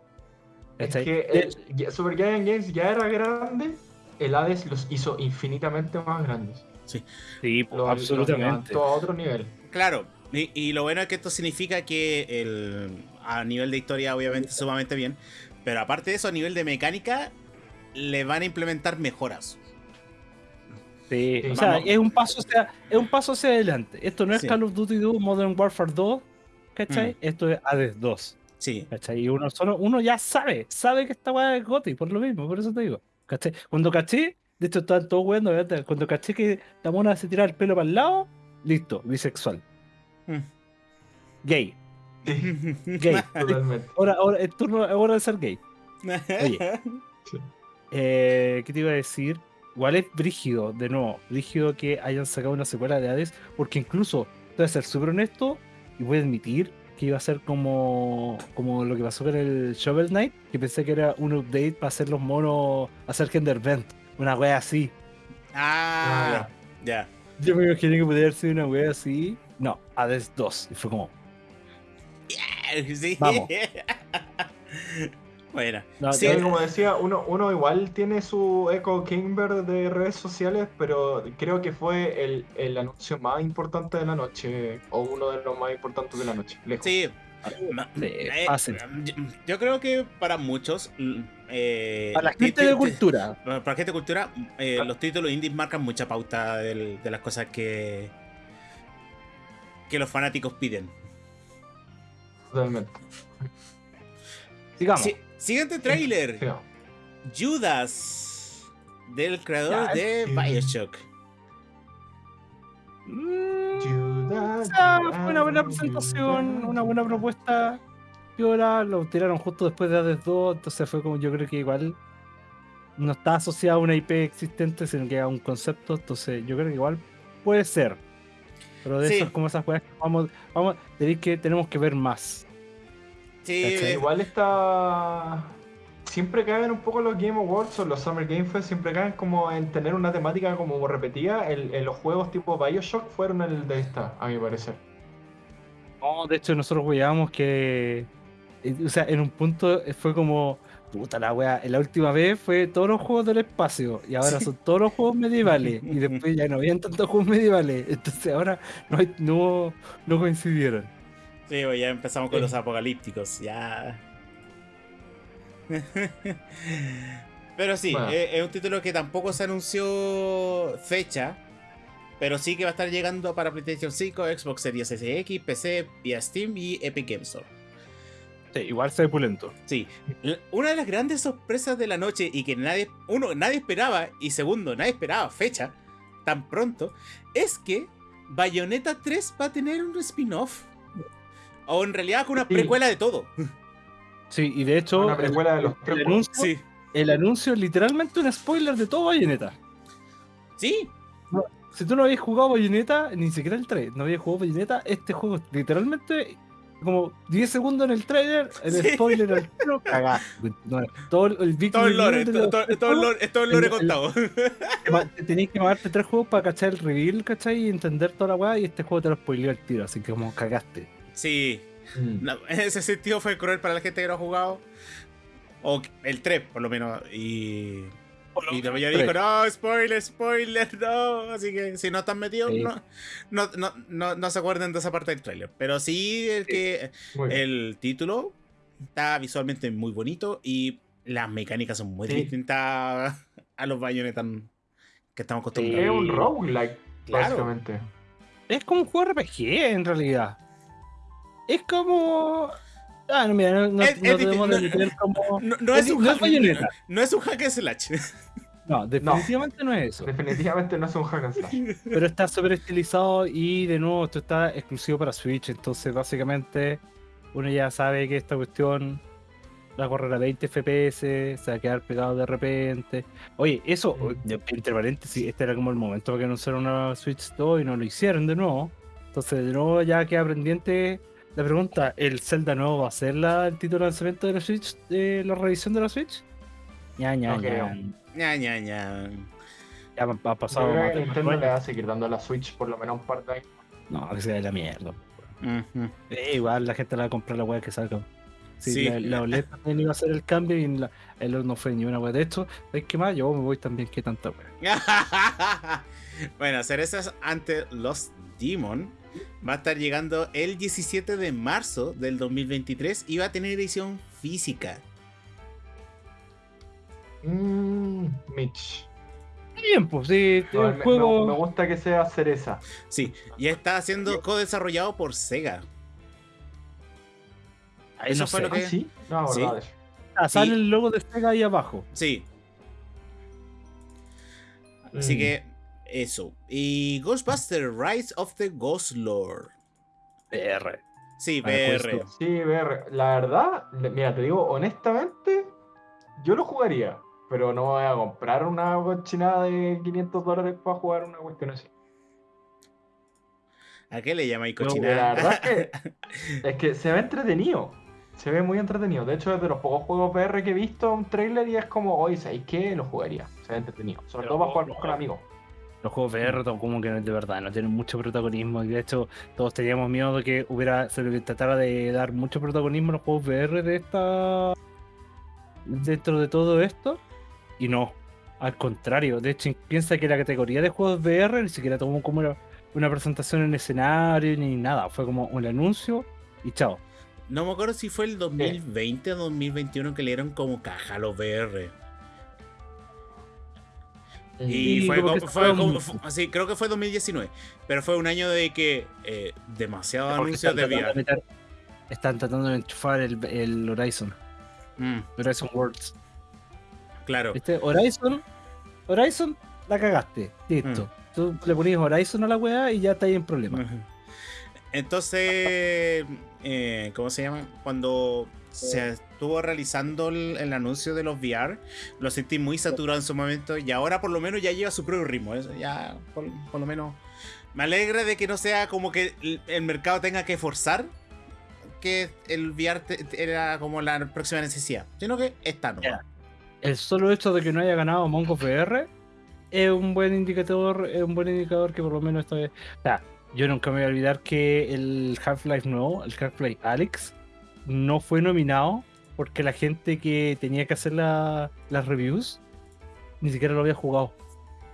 Es que Super Giant Games ya era grande, el Hades los hizo infinitamente más grandes. Sí, sí absolutamente. a otro nivel. Claro, y, lo bueno es que esto significa que el, a nivel de historia, obviamente, sumamente bien. Pero aparte de eso, a nivel de mecánica, le van a implementar mejoras. Sí, o sea, es un, paso hacia, es un paso hacia adelante. Esto no es Call of Duty 2, Modern Warfare 2, ¿cachai? Mm. Esto es Hades 2. Sí. Y uno, solo, uno ya sabe, sabe que esta weá es Goti, por lo mismo, por eso te digo. ¿Cachai? Cuando caché, de hecho estaban todos weando, cuando caché que la mona se tiraba el pelo para el lado, listo, bisexual. Mm. Gay. Gay. Totalmente. Ahora, ahora, es turno, hora de ser gay. Oye. Eh, ¿Qué te iba a decir? Igual es brígido, de nuevo, brígido que hayan sacado una secuela de Hades, porque incluso, voy a ser súper honesto y voy a admitir que iba a ser como, como lo que pasó con el Shovel Knight, que pensé que era un update para hacer los monos, hacer Vent, una wea así. Ah, ya. Yo me imaginé que podría ser una wea así. No, Hades 2. Y fue como. Sí. Vamos. bueno. No, Sí, ya- como decía, uno, uno igual tiene su eco Kimber de redes sociales, pero creo que fue el, el anuncio más importante de la noche, o uno de los más importantes de la noche. lejos. Sí. Sí, Eh, fácil. yo, yo creo que para muchos. mm, eh, Para la gente de cultura. Para la gente de cultura, eh, los títulos indies marcan mucha pauta del- de las cosas que. que los fanáticos piden. Totalmente. Sigamos. Sí, siguiente trailer. Sí, no. Judas. Del creador Ya, de. Bioshock. Mm, Judas, Judas, fue una buena presentación, Judas. una buena propuesta. Y ahora lo tiraron justo después de Hades 2, entonces fue como yo creo que igual no está asociado a una IP existente, sino que a un concepto, entonces yo creo que igual puede ser. Pero de Sí. eso es como esas cosas que vamos, vamos, tenéis que, tenemos que ver más. Sí, ¿Cachai? Igual está. Siempre caen un poco los Game Awards o los Summer Game Fest, siempre caen como en tener una temática como repetida. El- en los juegos tipo Bioshock fueron el de esta, a mi parecer. No, de hecho nosotros veíamos que, eh, o sea, en un punto eh, fue como, puta la wea, la última vez fue todos los juegos del espacio y ahora son todos los juegos medievales y después ya no habían tantos juegos medievales, entonces ahora no, no, no coincidieron. Sí, pues ya empezamos con Sí. los apocalípticos, ya. pero sí, Bueno. eh, es un título que tampoco se anunció fecha, pero sí que va a estar llegando para PlayStation 5, Xbox Series SX, PC, vía Steam y Epic Games Store. Sí, igual se pulento. Sí, una de las grandes sorpresas de la noche y que nadie, uno, nadie esperaba, y segundo, nadie esperaba fecha tan pronto, es que Bayonetta 3 va a tener un spin-off. O en realidad con una Sí. precuela de todo. Sí, y de hecho Una el, precuela de los el anuncio, Sí. el anuncio es literalmente un spoiler de todo Bayonetta. Sí, Si tú no habías jugado Bayonetta, ni siquiera el 3, no habías jugado Bayonetta, este juego es literalmente como 10 segundos en el trailer, el Sí. spoiler al tiro, cagaste. No, todo el Big todo el lore, todo, los todo- tres todo el lore, todo el lore contado. te ma- te Tenías que matarte tres juegos para cachar el reveal, ¿cachai? Y entender toda la weá, y este juego te lo spoileó al tiro, así que como cagaste. Sí, Mm. no, en ese sentido fue cruel para la gente que no ha jugado. O el 3, por lo menos. Y. Y la mayoría dijo, no, spoiler, spoiler, no. Así que si no están metidos, Sí. no, no, no, no, no se acuerden de esa parte del trailer. Pero sí, el que el título está visualmente muy bonito y las mecánicas son muy Sí. distintas a los Bayonetta que estamos Es acostumbrados. un roguelike, Claro. básicamente. Es como un juego RPG en realidad. Es como. Ah, no, mira, no, no, Es- no es como. No, no Es es, un hack, no es un hack and slash. No, definitivamente no, es eso. Definitivamente no es un hack and slash. Pero está súper estilizado y de nuevo esto está exclusivo para Switch. Entonces, básicamente, uno ya sabe que esta cuestión va a correr a 20 FPS, se va a quedar pegado de repente. Oye, eso, Mm. entre paréntesis, este era como el momento para que anunciaran una Switch 2 y no lo hicieron de nuevo. Entonces, de nuevo ya queda pendiente la pregunta: ¿el Zelda nuevo va a ser la, el título de lanzamiento de la Switch, de la revisión de la Switch? Ya, ya, ya. creo. ña, ña, ña. Ya ha pasado Nintendo le va a seguir dando a la Switch por lo menos un par de años. No, que sea de la mierda. Eh, igual la gente la va a comprar la weá que salga. Sí, Sí. La, la OLED también iba a hacer el cambio y la, el OLED no fue ni una weá. De ¿sabes qué más? Yo me voy también, que tanta weá. bueno, cerezas ante los Demon va a estar llegando el 17 de marzo del 2023 y va a tener edición física. Mmm, Mitch. Bien, pues sí, No, el me, juego. me- me gusta que sea cereza. Sí, y está siendo co-desarrollado por Sega. Eso no fue sé. lo que- ¿Ah, sí? No, Sí. verdad. Ah, sale sí. el logo de Sega ahí abajo. Sí. Así mm. que eso. Y Ghostbuster Rise of the Ghost Lord. VR. Sí, VR. Sí, VR. La verdad, mira, te digo honestamente, yo lo jugaría, pero no voy a comprar una cochinada de 500 dólares para jugar una cuestión así. ¿A qué le llamáis cochinada? la verdad es que, es que se ve entretenido. Se ve muy entretenido. De hecho, es de los pocos juegos VR que he visto un trailer y es como, oye, ¿sabéis qué? Lo jugaría. Se ve entretenido. Sobre todo para jugar con amigos. Los juegos VR como que de verdad no tienen mucho protagonismo. Y de hecho, todos teníamos miedo de que hubiera, se tratara de dar mucho protagonismo a los juegos VR de esta. dentro de todo esto. Y no. Al contrario, de hecho, piensa que la categoría de juegos VR ni siquiera tomó como una, una presentación en escenario ni nada. Fue como un anuncio y chao. No me acuerdo si fue el 2020 o 2021 que le dieron como caja a los VR. Y, fue, como, así, creo que fue 2019. Pero fue un año de que eh, demasiados anuncios de VR. están tratando de enchufar el, Horizon. Mm. Horizon Worlds. Claro. Este Horizon, Horizon, la cagaste. Listo. Mm. Tú le ponías Horizon a la weá y ya está ahí en problema. Entonces, eh, ¿cómo se llama? Cuando se estuvo realizando el, anuncio de los VR, lo sentí muy saturado en su momento y ahora por lo menos ya lleva su propio ritmo. ya por, lo menos me alegra de que no sea como que el, mercado tenga que forzar que el VR era como la próxima necesidad, sino que está no. El solo hecho de que no haya ganado Mongo VR es un buen indicador, es un buen indicador que por lo menos esta vez. Yo nunca me voy a olvidar que el Half-Life nuevo, el Half-Life Alex, no fue nominado porque la gente que tenía que hacer las reviews ni siquiera lo había jugado.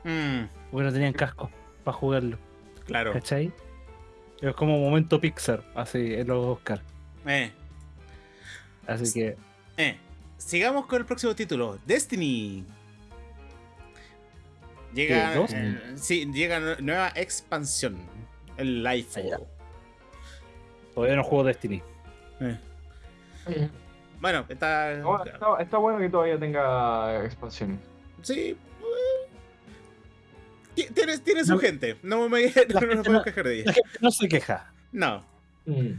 Mm. Porque no tenían casco para jugarlo. Claro. ¿Cachai? Es como momento Pixar, así en los Oscars. Eh. Así que. Eh. Sigamos con el próximo título: Destiny. Llega. Eh, sí, llega nueva expansión. El Life. Todavía no juego Destiny. Eh. Bueno, está... está... bueno que todavía tenga expansiones. Sí. Tienes, tiene su gente. No me, no, puedo quejar de ella. no se queja. No. Mm.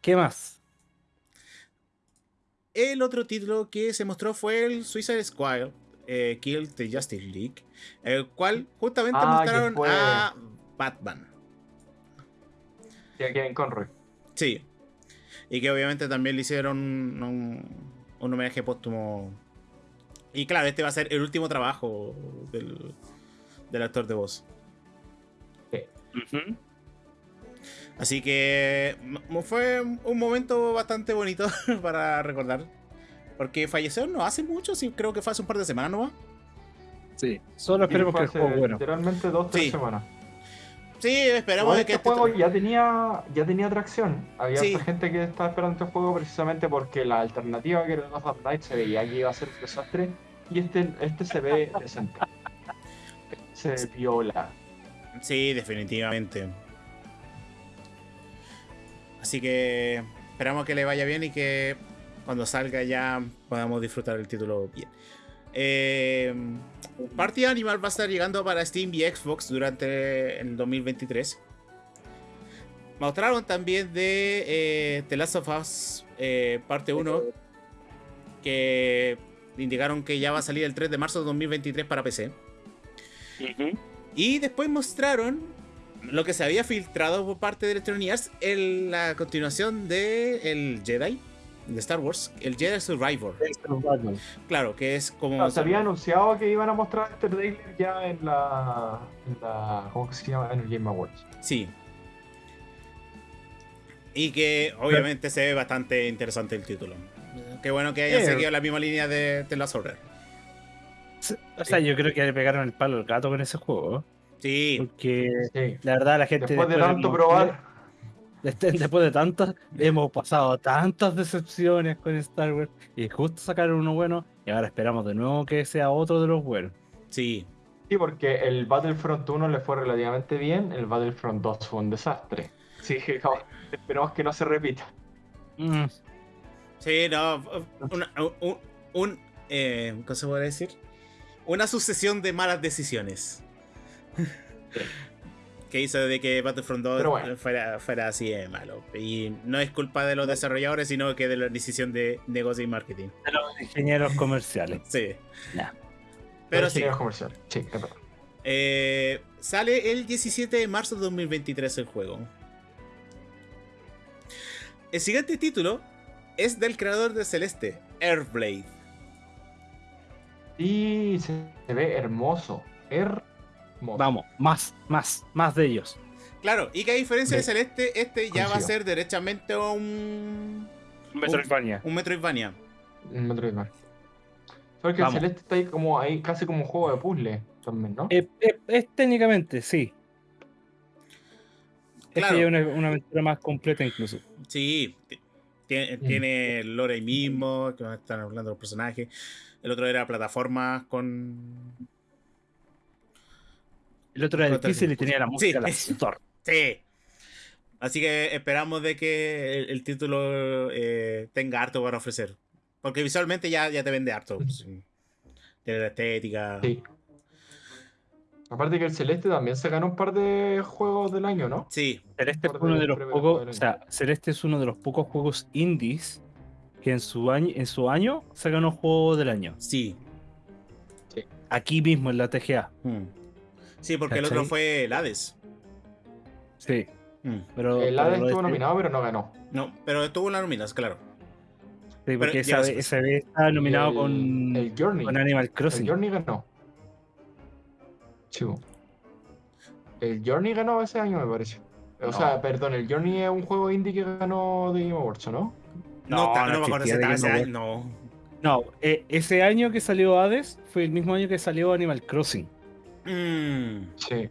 ¿Qué más? El otro título que se mostró fue el Suicide Squad eh, Kill the Justice League, el cual justamente ah, mostraron a Batman. Y a Kevin Conroy. Sí. Y que obviamente también le hicieron un, homenaje póstumo. Y claro, este va a ser el último trabajo del, actor de voz. Así que fue un momento bastante bonito para recordar. Porque falleció no hace mucho, sí, creo que fue hace un par de semanas nomás. Sí, solo esperemos que el juego bueno. Literalmente dos, tres semanas. Sí, esperamos que este, este juego ya tenía ya tenía atracción. Había gente que estaba esperando este juego precisamente porque la alternativa que era Northern Night se veía que iba a ser un desastre y este, este se ve decente. Se viola. Sí, definitivamente. Así que esperamos que le vaya bien y que cuando salga ya podamos disfrutar el título bien. Eh, Party Animal va a estar llegando para Steam y Xbox durante el 2023. Mostraron también de eh, The Last of Us eh, parte 1 que indicaron que ya va a salir el 3 de marzo de 2023 para PC. Y después mostraron lo que se había filtrado por parte de Electronic Arts en la continuación de El Jedi de Star Wars, el Jedi Survivor. Claro, que es como. se había anunciado que iban a mostrar este trailer ya en la, en la. ¿Cómo se llama? En el Game Awards. Sí. Y que obviamente se ve bastante interesante el título. Qué bueno que hayan seguido la misma línea de, de la Order. O sea, yo creo que le pegaron el palo al gato con ese juego. Sí. Porque la verdad la gente. Después, de tanto probar. Después de tantas, hemos pasado tantas decepciones con Star Wars y justo sacaron uno bueno y ahora esperamos de nuevo que sea otro de los buenos. Sí. Sí, porque el Battlefront 1 le fue relativamente bien, el Battlefront 2 fue un desastre. Sí, esperamos que no se repita. Mm. Sí, no, un, eh, ¿cómo se puede decir? Una sucesión de malas decisiones. Que hizo de que Battlefront 2 fuera, fuera, así de malo. Y no es culpa de los desarrolladores, sino que de la decisión de negocio y marketing. De los ingenieros comerciales. Sí. Pero sí. comerciales. Sí, eh, sale el 17 de marzo de 2023 el juego. El siguiente título es del creador de Celeste, Airblade. Y se ve hermoso. Vamos, más, más, más de ellos. Claro, y que a diferencia de, Celeste, este ya va a ser derechamente un. Un Metroidvania. Un, Metroidvania. Un Metroidvania. Solo que el Celeste está ahí como ahí casi como un juego de puzzle también, ¿no? Es, técnicamente, sí. Este claro. Este es una, aventura más completa incluso. Sí, tiene, tiene el lore ahí mismo, que están hablando los personajes. El otro era plataformas con el otro era difícil y tenía la música sí, Sí. Así que esperamos de que el, título eh, tenga harto para ofrecer. Porque visualmente ya, ya te vende harto. Tiene la estética. Sí. Aparte que el Celeste también se ganó un par de juegos del año, ¿no? Sí. Celeste es uno de los pocos, o sea, Celeste es uno de los pocos juegos indies que en su año, en su año se ganó juego del año. Sí. sí. Aquí mismo en la TGA. Hmm. Sí, porque el otro fue el Hades. Sí. Mm. Pero, el Hades estuvo nominado, pero no ganó. No, pero estuvo en las nominadas, claro. Sí, porque esa vez, estaba nominado con, el Journey. con Animal Crossing. El Journey ganó. Chivo. El Journey ganó ese año, me parece. O sea, perdón, el Journey es un juego indie que ganó de Game Awards, ¿no? No, no, no, me acuerdo ese año. No. No, eh, ese año que salió Hades fue el mismo año que salió Animal Crossing. Mm. Sí.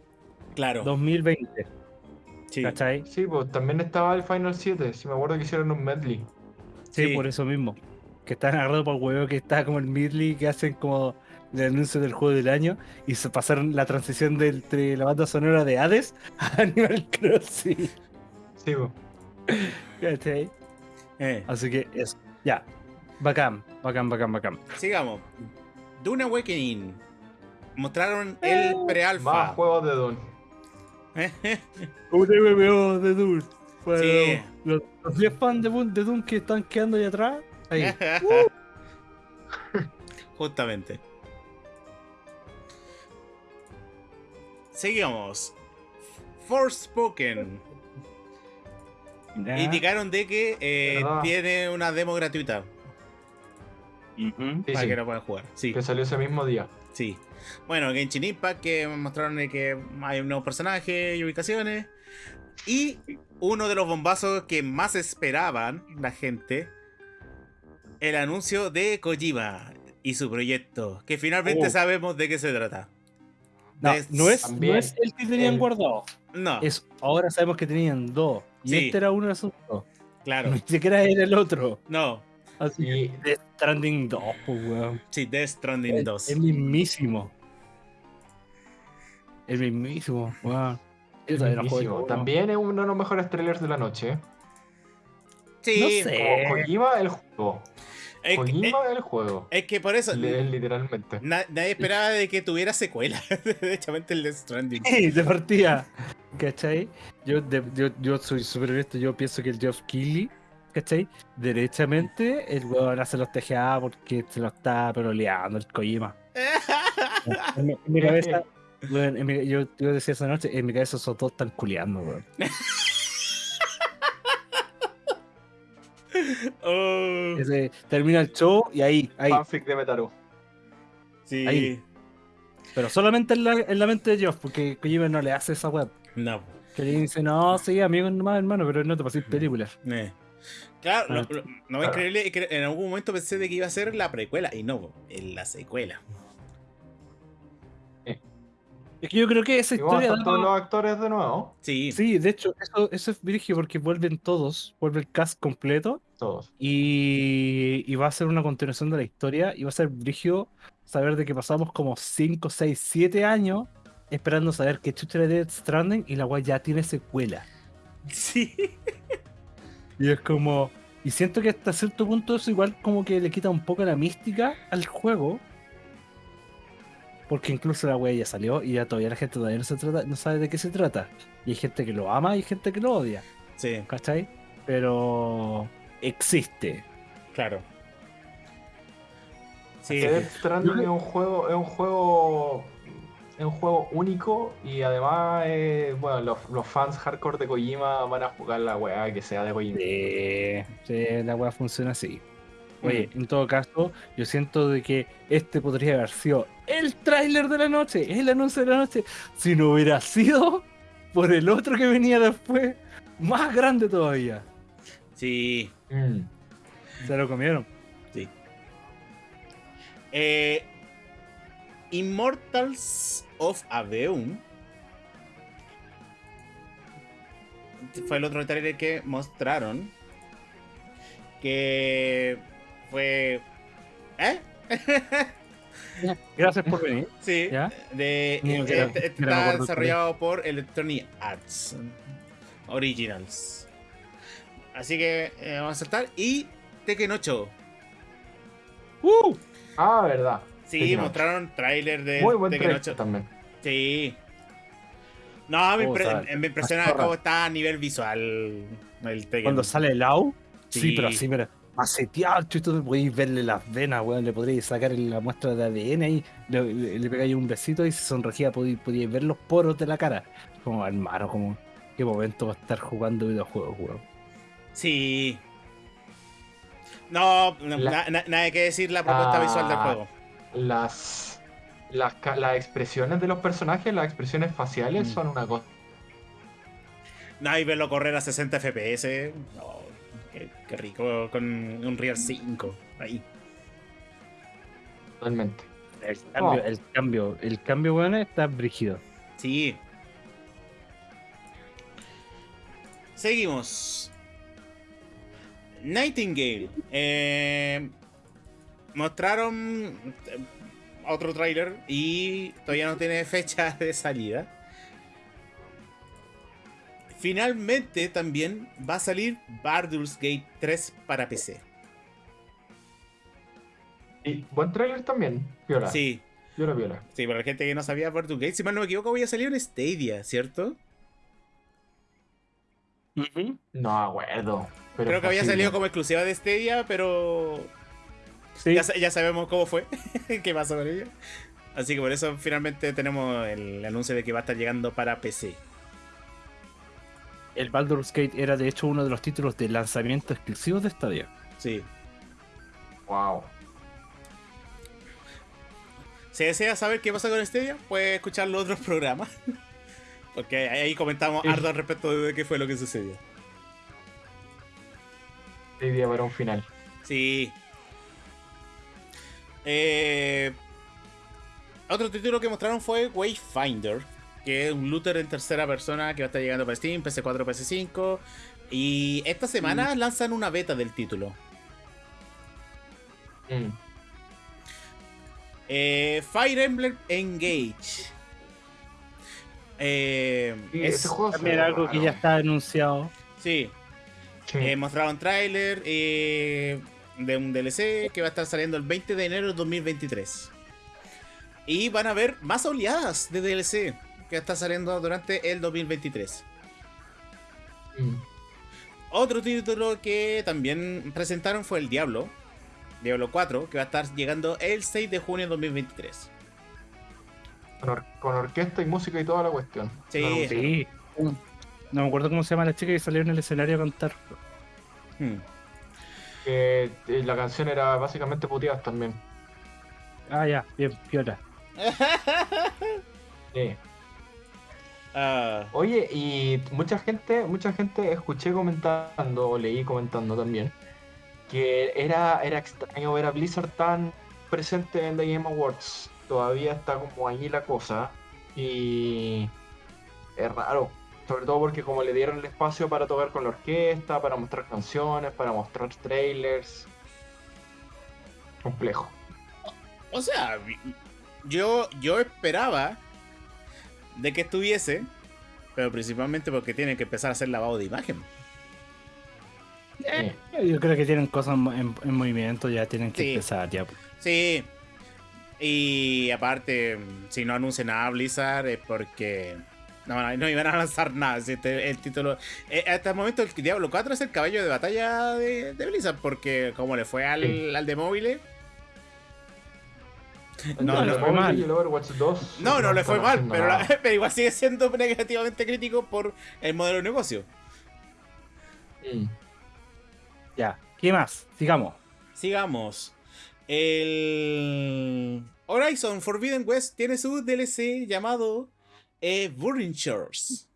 Claro. 2020. Sí. ¿Cachai? Sí, pues también estaba el Final 7. Si me acuerdo que hicieron un medley. Sí, por eso mismo. Que están agarrados por el huevo que está como el medley que hacen como el anuncio del juego del año y se pasaron la transición de entre la banda sonora de Hades a Animal Crossing. Sí, pues. ¿Cachai? Eh. Así que eso. Ya. Bacán, bacán, bacán, bacán. Sigamos. Dune Awakening mostraron el uh, pre-alfa. Más juegos de Dune. Un MMO de Dune. sí. Los, 10 fans de, de Dune que están quedando ahí atrás. Ahí. Justamente. Seguimos. Forspoken. Indicaron de que eh, tiene una demo gratuita. para que lo puedan jugar. Sí. Que salió ese mismo día. Sí. Bueno, Genshin Impact, que mostraron que hay nuevos personajes y ubicaciones. Y uno de los bombazos que más esperaban la gente, el anuncio de Kojima y su proyecto, que finalmente oh. sabemos de qué se trata. No, no, es, el que tenían guardado. No. Es, ahora sabemos que tenían dos. Y este era uno de esos dos. Claro. Ni siquiera era el otro. No. Así que Death Stranding 2, pues, weón. Sí, Death Stranding 2. El mismísimo. El mismísimo, weón. También es uno de los mejores trailers de la noche. Sí, no sé. Kojima el juego. Es, Kojima el juego. Es que por eso. literalmente. nadie esperaba de que tuviera secuela. Derechamente el Death Stranding. Sí, de partida. ¿Cachai? Yo, yo, yo soy súper honesto. Yo pienso que el Geoff Keighley ¿cachai? Derechamente el weón hace los TGA porque se lo está peroleando el Kojima. en, mi, cabeza, yo, yo, decía esa noche, en mi cabeza esos dos están culeando, weón. oh. termina el show y ahí, ahí. Fanfic de Metaru. Sí. Ahí. Pero solamente en la, en la mente de Geoff, porque Kojima no le hace esa web. No. Que le dice, no, sí, amigo nomás, hermano, pero no te pases películas. Eh. Claro, no, no, es increíble que en algún momento pensé de que iba a ser la precuela y no, en la secuela. Es que yo creo que esa historia. todos los actores de nuevo. Sí. Sí, de hecho, eso, eso es virigio porque vuelven todos, vuelve el cast completo. Todos. Y, y va a ser una continuación de la historia. Y va a ser virigio saber de que pasamos como 5, 6, 7 años esperando saber que chucha de Dead Stranding y la guay ya tiene secuela. Sí. Y es como. Y siento que hasta cierto punto eso igual como que le quita un poco la mística al juego. Porque incluso la wea ya salió y ya todavía la gente todavía no, se trata, no sabe de qué se trata. Y hay gente que lo ama y hay gente que lo odia. Sí. ¿Cachai? Pero existe. Claro. Sí. Death Stranding es un juego, es un juego es un juego único y además, eh, bueno, los, fans hardcore de Kojima van a jugar la weá que sea de Kojima. Sí, la weá funciona así. Oye, mm. en todo caso, yo siento de que este podría haber sido el tráiler de la noche, el anuncio de la noche, si no hubiera sido por el otro que venía después, más grande todavía. Sí. Mm. Se lo comieron. Sí. Eh, Immortals of Aveum fue el otro trailer que mostraron. Que fue. ¿Eh? Gracias por venir. Sí. De, este, está desarrollado por Electronic Arts Originals. Así que eh, vamos a saltar. Y Tekken 8. ¡Uh! Ah, verdad. Sí, mostraron trailer de Muy buen Tekken 8 también. Sí. No, me, me impresiona cómo está a nivel visual el Tekken. Cuando sale el AU. Sí, pero así, mira. Maceteado, tú podéis verle las venas, weón. Le podréis sacar la muestra de ADN y le, pegáis un besito y se sonregía, podíais, ver los poros de la cara. Como hermano, como. Qué momento va a estar jugando videojuegos, weón. Sí. No, nada que decir la propuesta visual del juego las, las, expresiones de los personajes, las expresiones faciales mm. son una cosa. Nadie verlo correr a 60 FPS. Qué, rico con un Real 5 ahí. Totalmente. El cambio, oh. el cambio, el cambio, bueno, está brígido. Sí. Seguimos. Nightingale. Eh, mostraron eh, otro tráiler y todavía no tiene fecha de salida. Finalmente también va a salir Baldur's Gate 3 para PC. Y buen tráiler también, Viola. Sí. Viola, Viola. Sí, para la gente que no sabía Baldur's Gate, si mal no me equivoco, voy a salir en Stadia, ¿cierto? No acuerdo. Creo que había salido como exclusiva de Stadia, pero ya, sabemos cómo fue, qué pasó con ello. Así que por eso finalmente tenemos el anuncio de que va a estar llegando para PC. El Baldur's Gate era de hecho uno de los títulos de lanzamiento exclusivos de Stadia. Sí. Wow. Si desea saber qué pasa con Stadia, puede escuchar los otros programas. Porque ahí comentamos harto al respecto de qué fue lo que sucedió. Stadia para un final. Sí, eh, otro título que mostraron fue Wayfinder, que es un looter en tercera persona que va a estar llegando para Steam, PC4, PC5. Y esta semana mm. lanzan una beta del título. Mm. Eh, Fire Emblem Engage. Eh, es también algo que ya está anunciado. Sí. mostraron trailer. Eh, de un DLC que va a estar saliendo el 20 de enero de 2023. Y van a haber más oleadas de DLC que está saliendo durante el 2023. Mm. Otro título que también presentaron fue el Diablo, Diablo 4, que va a estar llegando el 6 de junio de 2023. Con, orquesta y música y toda la cuestión. Sí. No me acuerdo cómo se llama la chica que salió en el escenario a cantar. Hmm eh, la canción era básicamente puteadas también. Ah, ya, bien, piola. sí. Ah. Oye, y mucha gente, mucha gente escuché comentando, o leí comentando también, que era, era extraño ver a Blizzard tan presente en The Game Awards. Todavía está como ahí la cosa. Y es raro. Sobre todo porque como le dieron el espacio para tocar con la orquesta, para mostrar canciones, para mostrar trailers. Complejo. O sea, yo, yo esperaba de que estuviese, pero principalmente porque tienen que empezar a hacer lavado de imagen. yo creo que tienen cosas en, movimiento, ya tienen que empezar ya. Sí. Y aparte, si no anuncian nada Blizzard es porque no, no iban a lanzar nada. Este, el título. Eh, hasta el momento, el Diablo 4 es el caballo de batalla de, Blizzard. Porque, como le fue al, al de móviles. No, le fue mal. no, no le fue mal, pero, pero, igual sigue siendo negativamente crítico por el modelo de negocio. Mm. Ya, ¿qué más? Sigamos. Sigamos. El Horizon Forbidden West tiene su DLC llamado eh, Burning Shores,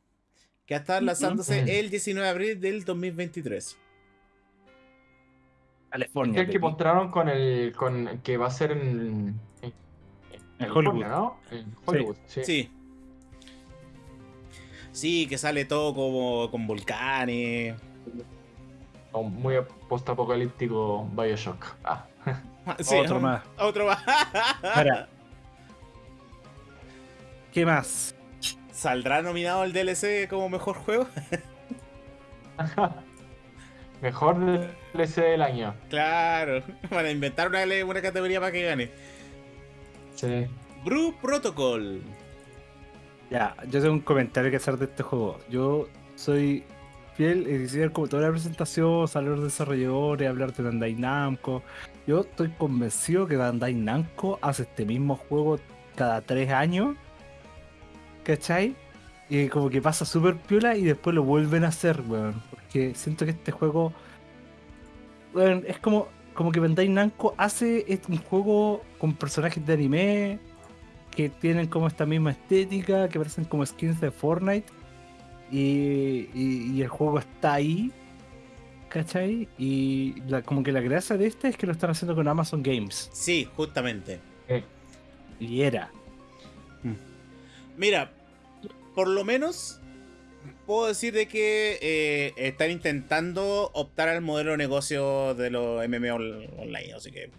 que está lanzándose el 19 de abril del 2023. California. El que mostraron con el con que va a ser en, en, Hollywood, ¿no? En Hollywood, sí. sí. sí. que sale todo como con volcanes. Muy post-apocalíptico Bioshock. Ah. otro más. Otro más. ¿Qué más? ¿Saldrá nominado el DLC como mejor juego? mejor DLC del año. Claro, para inventar una, una categoría para que gane. Sí. Brew Protocol. Ya, yo tengo un comentario que hacer de este juego. Yo soy fiel y decir como toda la presentación, salir los desarrolladores, hablar de Bandai Namco. Yo estoy convencido que Bandai Namco hace este mismo juego cada tres años. ¿Cachai? Y como que pasa súper piola y después lo vuelven a hacer, weón. Porque siento que este juego. Weón, es como, como que Bandai Namco hace un juego con personajes de anime que tienen como esta misma estética, que parecen como skins de Fortnite y, el juego está ahí, ¿cachai? Y como que la gracia de este es que lo están haciendo con Amazon Games. Sí, justamente. Y era. Mira, por lo menos puedo decir de que eh, están intentando optar al modelo de negocio de los MMO online, así que...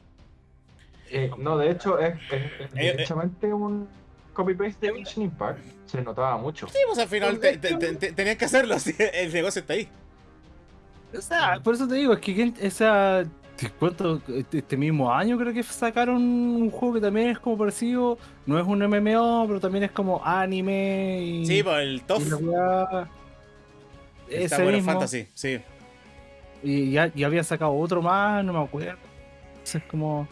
Eh, no, de hecho es, es, es eh, un copy-paste de Genshin Impact se notaba mucho. Sí, pues al final tenían que hacerlo, el negocio está ahí. O sea, por eso te digo, es que esa. ¿Cuánto? Este, este mismo año creo que sacaron un juego que también es como parecido. No es un MMO, pero también es como anime. Y, sí, pues el TOF. Ese mismo. Fantasy, sí. Y ya, ya había sacado otro más, no me acuerdo. es como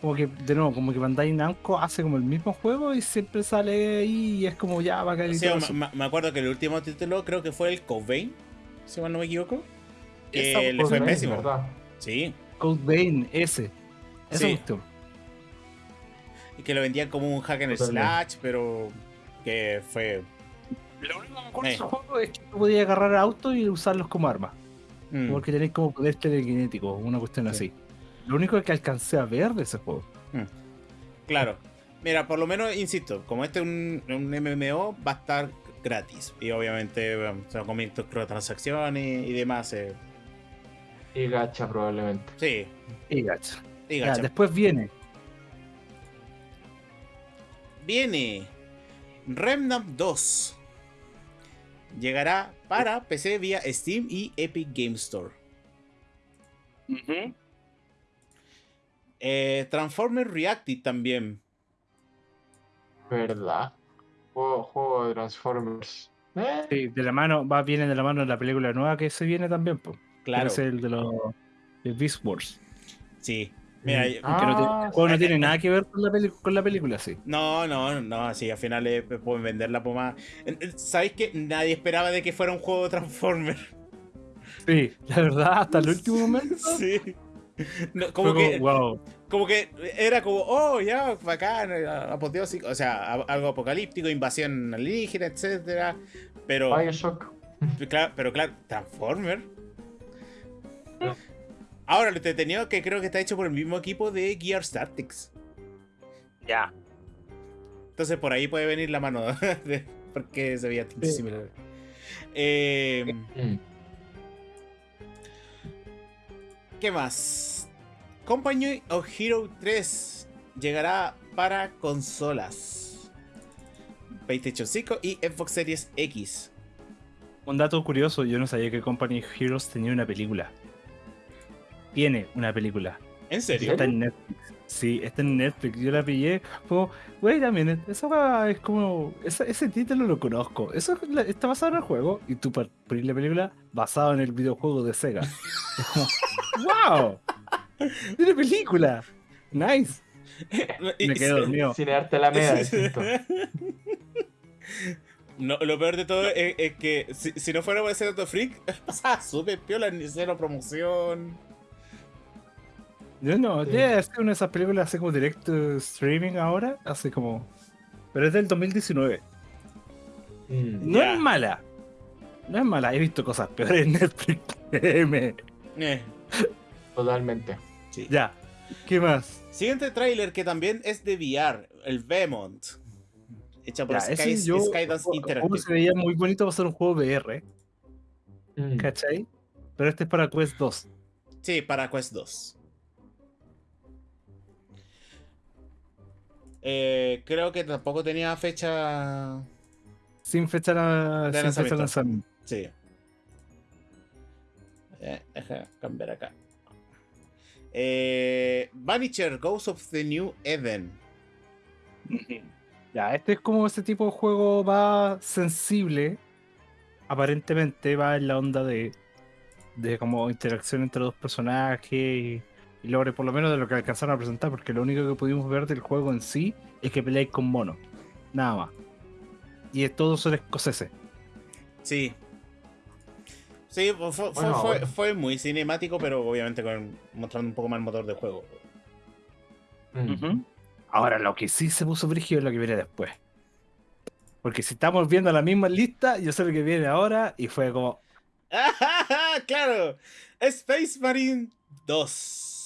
como que, de nuevo, como que Bandai Namco hace como el mismo juego y siempre sale ahí y es como ya va a caer. Sí, me, acuerdo que el último título creo que fue el Code si mal no me equivoco. Que le fue pésimo. Sí. Code ese. Eso sí. gustó. Y que lo vendían como un hack en slash, pero que fue. Lo único que me acuerdo de ese juego es que podías agarrar autos y usarlos como arma. Mm. Porque tenéis como poder telequinético, una cuestión así. Lo único que alcancé a ver de ese juego. Hmm. Claro. Mira, por lo menos, insisto, como este es un, MMO, va a estar gratis. Y obviamente se van a comer transacciones y demás. Eh. Y gacha probablemente. Sí. Y gacha. Y gacha. después viene. Viene Remnant 2. Llegará para PC vía Steam y Epic Game Store. Eh, Transformers Reactive también. ¿Verdad? Juego, de Transformers. ¿Eh? Sí, de la mano, va, viene de la mano la película nueva que se viene también, pues. Claro. es el de los Beast Wars. Sí. Mira, mm. ah, no, tiene, nada que ver con la, con la película, sí. No, no, no, sí, al final pueden vender la pomada. ¿Sabéis que nadie esperaba de que fuera un juego de Transformers? Sí, la verdad, hasta el último momento. sí como, que, como que era como, oh, ya, bacán, apoteósico, o sea, algo apocalíptico, invasión alienígena, etcétera. Pero. Claro, pero claro, Transformer. Ahora, lo entretenido que creo que está hecho por el mismo equipo de Gear Tactics. Ya. Entonces por ahí puede venir la mano. porque se veía similar. Eh, mm. ¿Qué más? Company of Hero 3 llegará para consolas. PlayStation 5 y Xbox Series X. Un dato curioso, yo no sabía que Company of Heroes tenía una película. Tiene una película. ¿En serio? Está en Netflix. Sí, está en Netflix. Yo la pillé. Como, wait a minute. Esa es como. ese título lo conozco. Eso está basado en el juego. Y tú pones la película basado en el videojuego de Sega. ¡Wow! Tiene película. Nice. Me quedo dormido. Sin darte la media. No, lo peor de todo es, que si, no fuera por ese dato freak, pasaba súper piola, ni cero promoción. Yo no, ya es que una de esas películas hace como directo streaming ahora, hace como. Pero es del 2019. Mm, no es mala. No es mala, he visto cosas peores en Netflix. eh. Totalmente. Sí. Ya. ¿Qué más? Siguiente tráiler que también es de VR, el Vemont. Hecha por Sky, Skydance Interactive. se veía muy bonito para ser un juego VR. Mm. ¿Cachai? Pero este es para Quest 2. Sí, para Quest 2. Eh, creo que tampoco tenía fecha. Sin fecha, de sin lanzamiento. Sí. Eh, deja cambiar acá. Eh, Vanisher Ghost of the New Eden. Ya, este es como ese tipo de juego va sensible. Aparentemente va en la onda de, de como interacción entre dos personajes y, logre por lo menos de lo que alcanzaron a presentar, porque lo único que pudimos ver del juego en sí es que peleáis con monos. Nada más. Y es todo son escoceses. Sí, Sí, fue, muy cinemático, pero obviamente con, mostrando un poco más el motor de juego. Mm. Ahora, lo que sí se puso brígido es lo que viene después. Porque si estamos viendo la misma lista, yo sé lo que viene ahora y fue como. ¡Claro! Space Marine 2.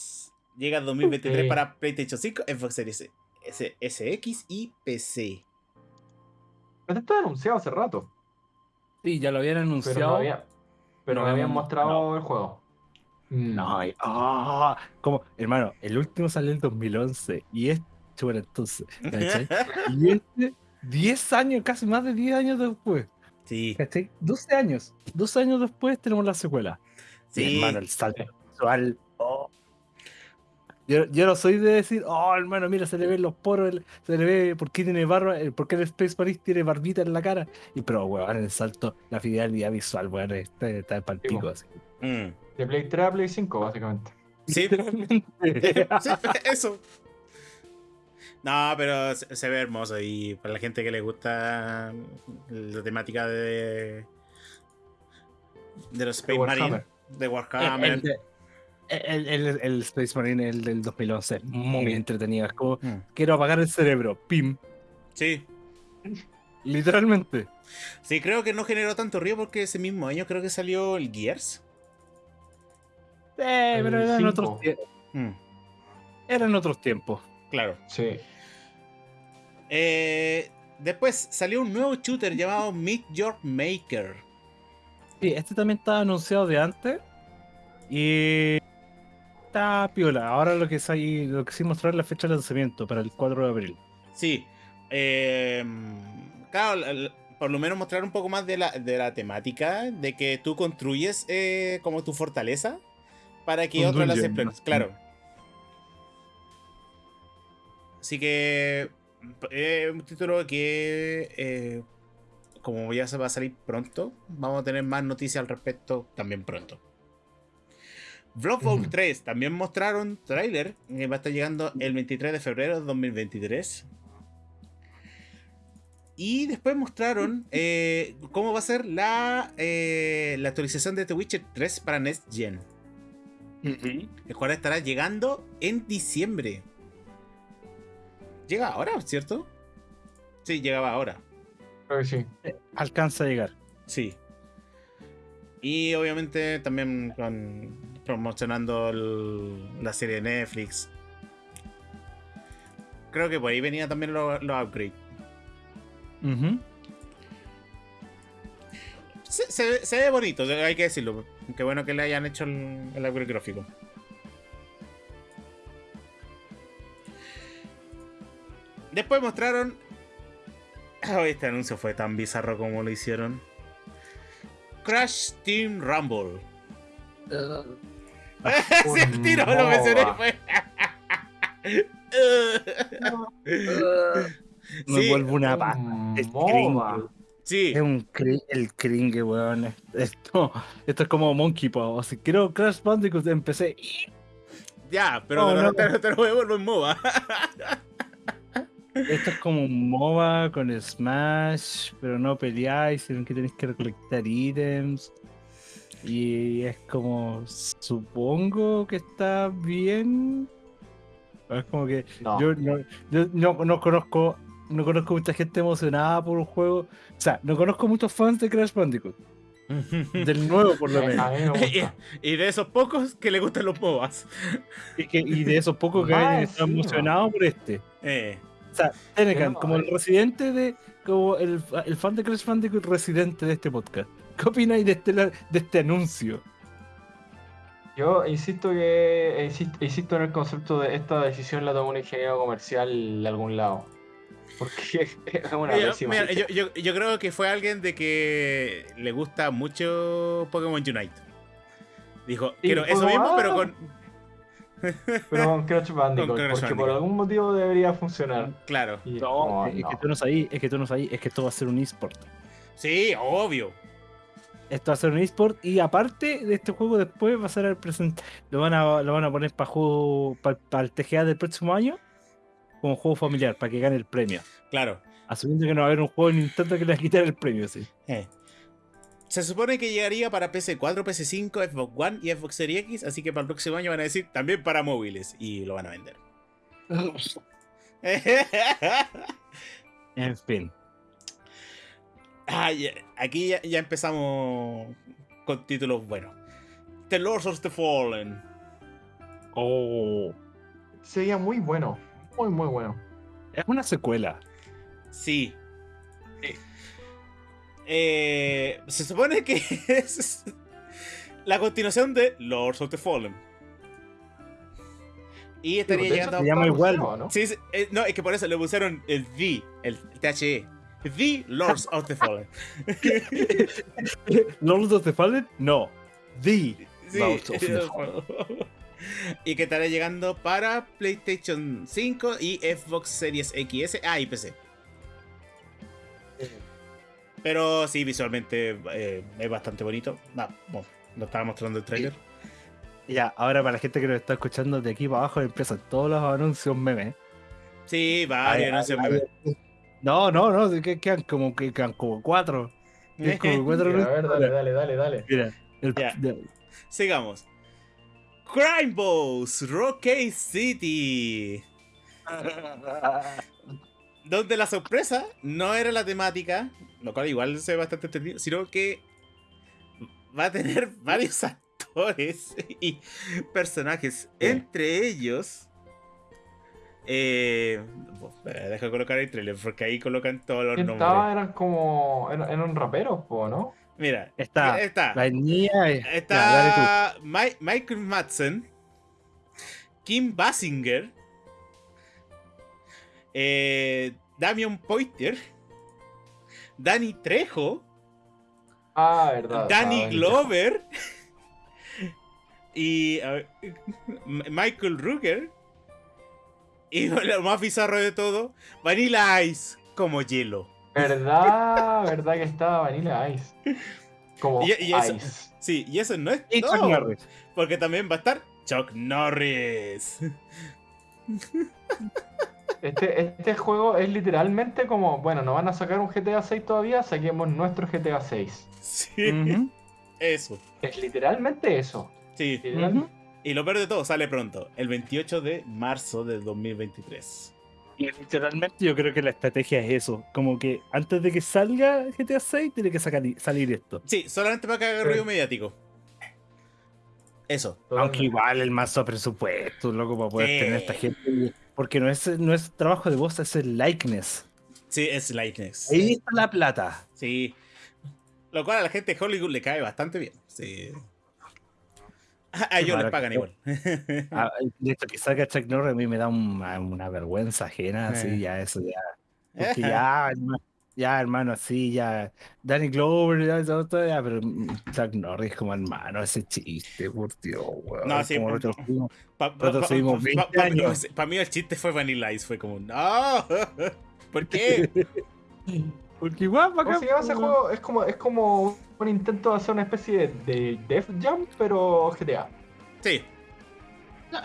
Llega en 2023 para PlayStation 5, Xbox Series S, SX y PC. Esto está anunciado hace rato. Sí, ya lo habían anunciado. Pero me habían mostrado el juego. No, ah, como, hermano, el último salió en 2011 y este, bueno, entonces, y este, 10 años, casi más de 10 años después. Sí. 12 años, 12 años después tenemos la secuela. Sí. hermano, el salto visual, oh, yo, yo, no soy de decir, oh hermano, mira, se le ven los poros, se le ve por qué tiene barba, eh, por qué el Space Marine tiene barbita en la cara. Y pero weón, en el salto, la fidelidad visual, weón, está, está el pico así. Mm. De Play 3 a Play 5, básicamente. Sí, literalmente. sí, eso. No, pero se, ve hermoso y para la gente que le gusta la temática de de los Space Marine, de Warhammer. El, el, Space Marine, el del 2011, muy entretenido. Es como, mm. quiero apagar el cerebro, pim. Sí. Literalmente. Sí, creo que no generó tanto río porque ese mismo año creo que salió el Gears. Sí, pero eran otros tiempos. Mm. Eran otros tiempos. Claro. Sí. Eh, después salió un nuevo shooter llamado Meet Your Maker. Sí, este también estaba anunciado de antes. Y está piola. Ahora lo que es ahí, lo que sí mostrar la fecha de lanzamiento para el 4 de abril. Sí. Em, claro, por lo menos mostrar un poco más de la, de la temática, de que tú construyes eh, como tu fortaleza para que otros las exploten. Claro. Así que es un título que, eh, como ya se va a salir pronto, vamos a tener más noticias al respecto también pronto. Bloodborne 3 también mostraron trailer que va a estar llegando el 23 de febrero de 2023. Y después mostraron eh, cómo va a ser la, eh, la actualización de The Witcher 3 para Next Gen. El cual estará llegando en diciembre. Llega ahora, ¿cierto? Sí, llegaba ahora. sí. Eh, alcanza a llegar. Sí. Y obviamente también con promocionando la serie de Netflix. Creo que por ahí venía también los upgrades. se, ve bonito, hay que decirlo. Qué bueno que le hayan hecho el, upgrade gráfico. Después mostraron. este anuncio fue tan bizarro como lo hicieron. Crash Team Rumble. Uh. sí, el tiro lo mencioné. Fue. Me vuelvo una pata. Es Sí. Es un el cringe, weón. Esto, esto es como Monkey Paw. Si quiero Crash Bandicoot empecé. Ya, pero te, no. te, lo vuelvo en MOBA. Esto es como un MOBA con Smash, pero no peleáis, sino que tenéis que recolectar ítems. Y es como, supongo que está bien. Es como que yo, no, yo no, no, conozco no conozco mucha gente emocionada por un juego. O sea, no conozco muchos fans de Crash Bandicoot. Del nuevo, por lo menos. y, de esos pocos que le gustan los MOBAs. Y, que, y de esos pocos que ah, están emocionados por este. Eh. O sea, Tenecan, como el residente de. Como el, el, fan de Crash Bandicoot residente de este podcast. ¿Qué opináis de este, de este anuncio? Yo insisto que insisto, en el concepto de esta decisión la tomó un ingeniero comercial de algún lado. Porque es una yo, yo, yo, creo que fue alguien de que le gusta mucho Pokémon Unite. Dijo, quiero eso mismo, pero con. pero con Crash Bandicoot, porque por algún motivo debería funcionar. Claro. no, es, que tú no sabes, es que tú no sabes, es que esto va a ser un eSport. Sí, obvio. Esto va a ser un eSport y aparte de este juego después va a ser el presente. Lo van a, lo van a poner para juego para el TGA del próximo año como juego familiar para que gane el premio. Claro. Asumiendo que no va a haber un juego en Nintendo que le va a quitar el premio, sí. Eh. Se supone que llegaría para PC4, PC5, Xbox One y Xbox Series X, así que para el próximo año van a decir también para móviles y lo van a vender. en fin. Ah, aquí ya, empezamos con títulos buenos. The Lords of the Fallen. Oh. Sería muy bueno. Muy, muy bueno. Es una secuela. Sí. Eh, se supone que es la continuación de Lords of the Fallen. Y estaría llegando. Se llama igual, ¿no? Sí, eh, no, es que por eso le pusieron el V, el THE. The Lords of the Fallen. ¿Lords of the Fallen? No. The Lords of the Fallen y que estará llegando para PlayStation 5 y Xbox Series XS, ah, y PC. Pero sí, visualmente eh, es bastante bonito. No, bueno, lo estaba mostrando el trailer. Ya, ahora para la gente que nos está escuchando de aquí para abajo empiezan todos los anuncios memes. Sí, varios anuncios memes. No, no, no, que quedan como, que quedan como cuatro. como cuatro a ver, dale, dale, dale, dale. Mira, Sigamos. Crime Boss, Rocky City. Donde la sorpresa no era la temática, lo cual igual se ve bastante entendido, sino que va a tener varios actores y personajes. Entre ellos. Eh, deja colocar el trailer porque ahí colocan todos los nombres. Eran como. Eran, raperos, ¿no? Mira, está, está, la niña, está Michael Madsen, Kim Basinger, eh, Damian Poiter, Danny Trejo, ah, verdad, Danny Glover y Michael Ruger y lo más bizarro de todo, Vanilla Ice como hielo. ¿Verdad? ¿Verdad que estaba Vanilla Ice? Como Ice. Sí, y eso no es y Chuck Norris. Porque también va a estar Chuck Norris. Este, este juego es literalmente como, bueno, no van a sacar un GTA 6 todavía, saquemos nuestro GTA 6. Sí. Eso. Es literalmente eso. Sí. Y lo peor de todo, sale pronto, el 28 de marzo de 2023. Y literalmente yo creo que la estrategia es eso. Como que antes de que salga GTA 6 tiene que salir esto. Sí, solamente para que haga ruido mediático. Eso. Aunque igual el mazo presupuesto, loco, para poder tener esta gente. Porque no es, no es trabajo de voz, es el likeness. Sí, es likeness. Ahí está la plata. Sí. Lo cual a la gente de Hollywood le cae bastante bien. Sí. A ellos les pagan igual. Ah, de hecho, que salga Chuck Norris a mí me da una, vergüenza ajena, así, eh. ya eso ya. Porque ya ya, hermano, sí, ya. Danny Glover, ya, ya, ya, pero Chuck Norris como hermano, ese chiste, por Dios, weón. No, sí, Para mí el chiste fue Vanilla Ice, fue como, no, ¿por qué? Porque igual, ¿Cómo se llama ese juego? Es como, es como un intento de hacer una especie de, Def Jam, pero GTA. Sí.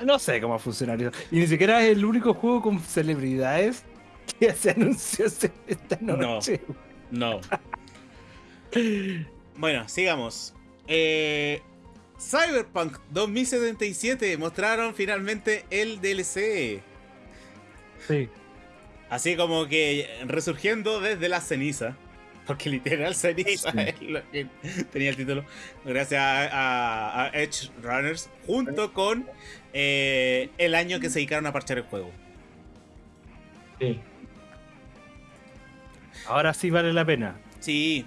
No, sé cómo funcionaría. Y ni siquiera es el único juego con celebridades que se anunció esta noche. No. bueno, sigamos. Eh, Cyberpunk 2077 mostraron finalmente el DLC. Sí. Así como que resurgiendo desde la ceniza. Porque literal ceniza es lo que tenía el título. Gracias a, Edge Runners. Junto con eh, el año que se dedicaron a parchar el juego. Sí. Ahora sí vale la pena. Sí.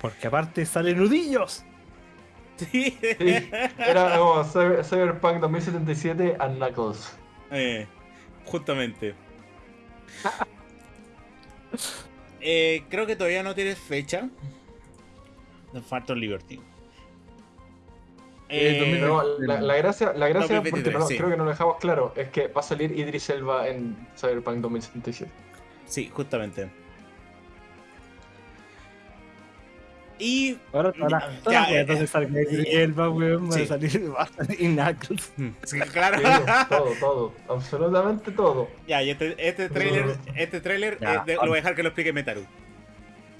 Porque aparte salen nudillos. Sí. Era como Cyberpunk 2077 and Knuckles. Eh, justamente. Eh, creo que todavía no tiene fecha. The Phantom Liberty. Eh, la, gracia, la gracia porque creo que no lo dejamos claro, es que va a salir Idris Elba en Cyberpunk 2077. Sí, justamente. Y. Ahora, ahora, ya, ya, entonces sale Elba, weón, va a salir, salir Knuckles. Sí, claro. todo, todo, absolutamente todo. Ya, y este, este trailer, este trailer ya, eh, lo voy a dejar que lo explique Metaru.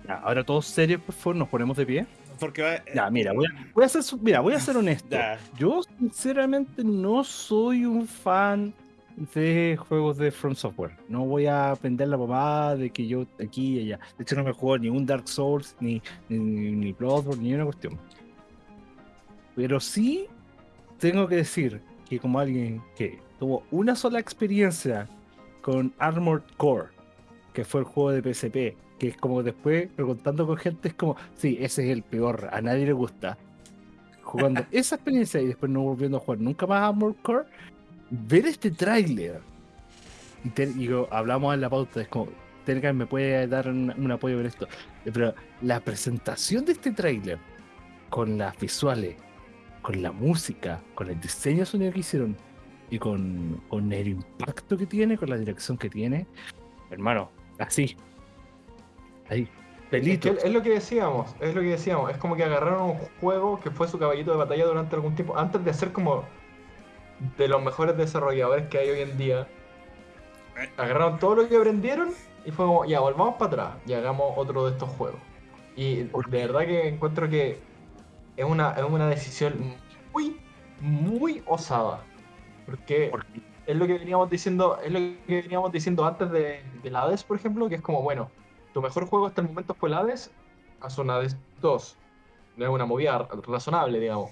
Ya, ahora todos serios, por favor, nos ponemos de pie. Porque va, Ya, mira, voy a, voy a ser, mira, voy a ser honesto. Ya. Yo, sinceramente, no soy un fan de juegos de From Software. No voy a aprender la mamá de que yo aquí y allá. De hecho, no me juego ni un Dark Souls, ni, ni, ni Bloodborne, ni una cuestión. Pero sí tengo que decir que como alguien que tuvo una sola experiencia con Armored Core, que fue el juego de PSP, que es como después, preguntando con gente, es como, sí, ese es el peor, a nadie le gusta. Jugando esa experiencia y después no volviendo a jugar nunca más Armored Core, ver este tráiler. Y, hablamos en la pauta, es como, Terga me puede dar un, apoyo con esto, pero la presentación de este tráiler con las visuales, con la música, con el diseño sonido que hicieron y con, con el impacto que tiene, con la dirección que tiene, hermano, así, ahí. Es, es, lo que decíamos, es lo que decíamos, es como que agarraron un juego que fue su caballito de batalla durante algún tiempo, antes de hacer como de los mejores desarrolladores que hay hoy en día. Agarraron todo lo que aprendieron y fue como, ya, volvamos para atrás y hagamos otro de estos juegos. Y de verdad que encuentro que es una, es una decisión muy, muy osada. Porque es lo que veníamos diciendo, es lo que veníamos diciendo antes de, de Hades, por ejemplo, que es como, bueno, tu mejor juego hasta el momento fue el Hades, haz una Hades 2. No es una movida razonable, digamos.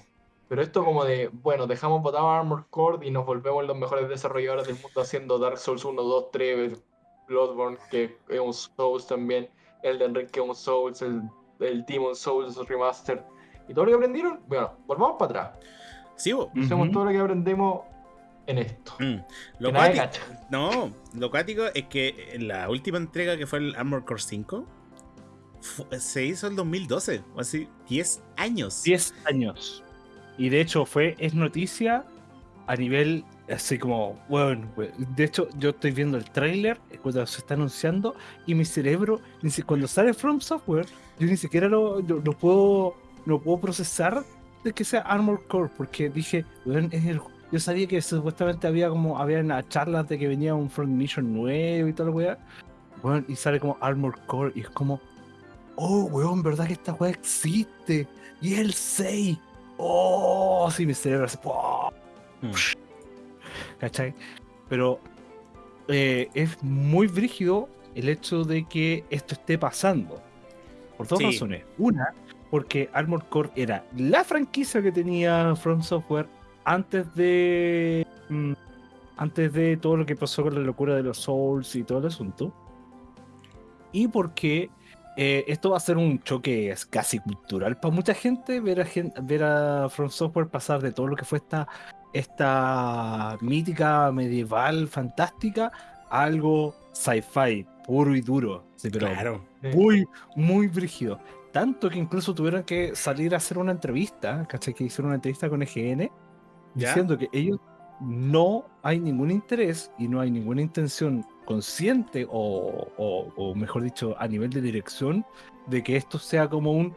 Pero esto como de, bueno, dejamos botado Armor Core y nos volvemos los mejores desarrolladores del mundo haciendo Dark Souls 1, 2, 3, Bloodborne, que es un Souls también, Elden Ring, que es un Souls, el, el Demon Souls Remaster. Y todo lo que aprendieron, bueno, volvamos para atrás. Sí, Hacemos todo lo que aprendimos en esto. Mm. Lo no, lo cuático es que la última entrega que fue el Armor Core 5 se hizo en 2012, o así, 10 años. 10 años. Y de hecho fue, es noticia a nivel así como, bueno, de hecho yo estoy viendo el tráiler cuando se está anunciando y mi cerebro, cuando sale From Software, yo ni siquiera lo, puedo, no puedo procesar de que sea Armor Core, porque dije, bueno, es el, yo sabía que supuestamente había como, había una charla de que venía un Front Mission nuevo y lo weá, bueno, y sale como Armor Core y es como, oh, weón, ¿verdad que esta weá existe? Y es el 6 ¡Oh! Sí, mi cerebro hace. ¿Cachai? Pero eh, es muy brígido el hecho de que esto esté pasando. Por dos razones. Una, porque Armored Core era la franquicia que tenía From Software antes de. Mm, antes de todo lo que pasó con la locura de los Souls y todo el asunto. Y porque eh, esto va a ser un choque casi cultural para mucha gente ver a, ver a From Software pasar de todo lo que fue esta, esta mítica medieval fantástica a algo sci-fi puro y duro. Sí, pero Claro. muy, muy brígido. Tanto que incluso tuvieron que salir a hacer una entrevista, ¿cachai? Que hicieron una entrevista con EGN ¿Ya? diciendo que ellos no hay ningún interés y no hay ninguna intención consciente o, o- o mejor dicho a nivel de dirección de que esto sea como un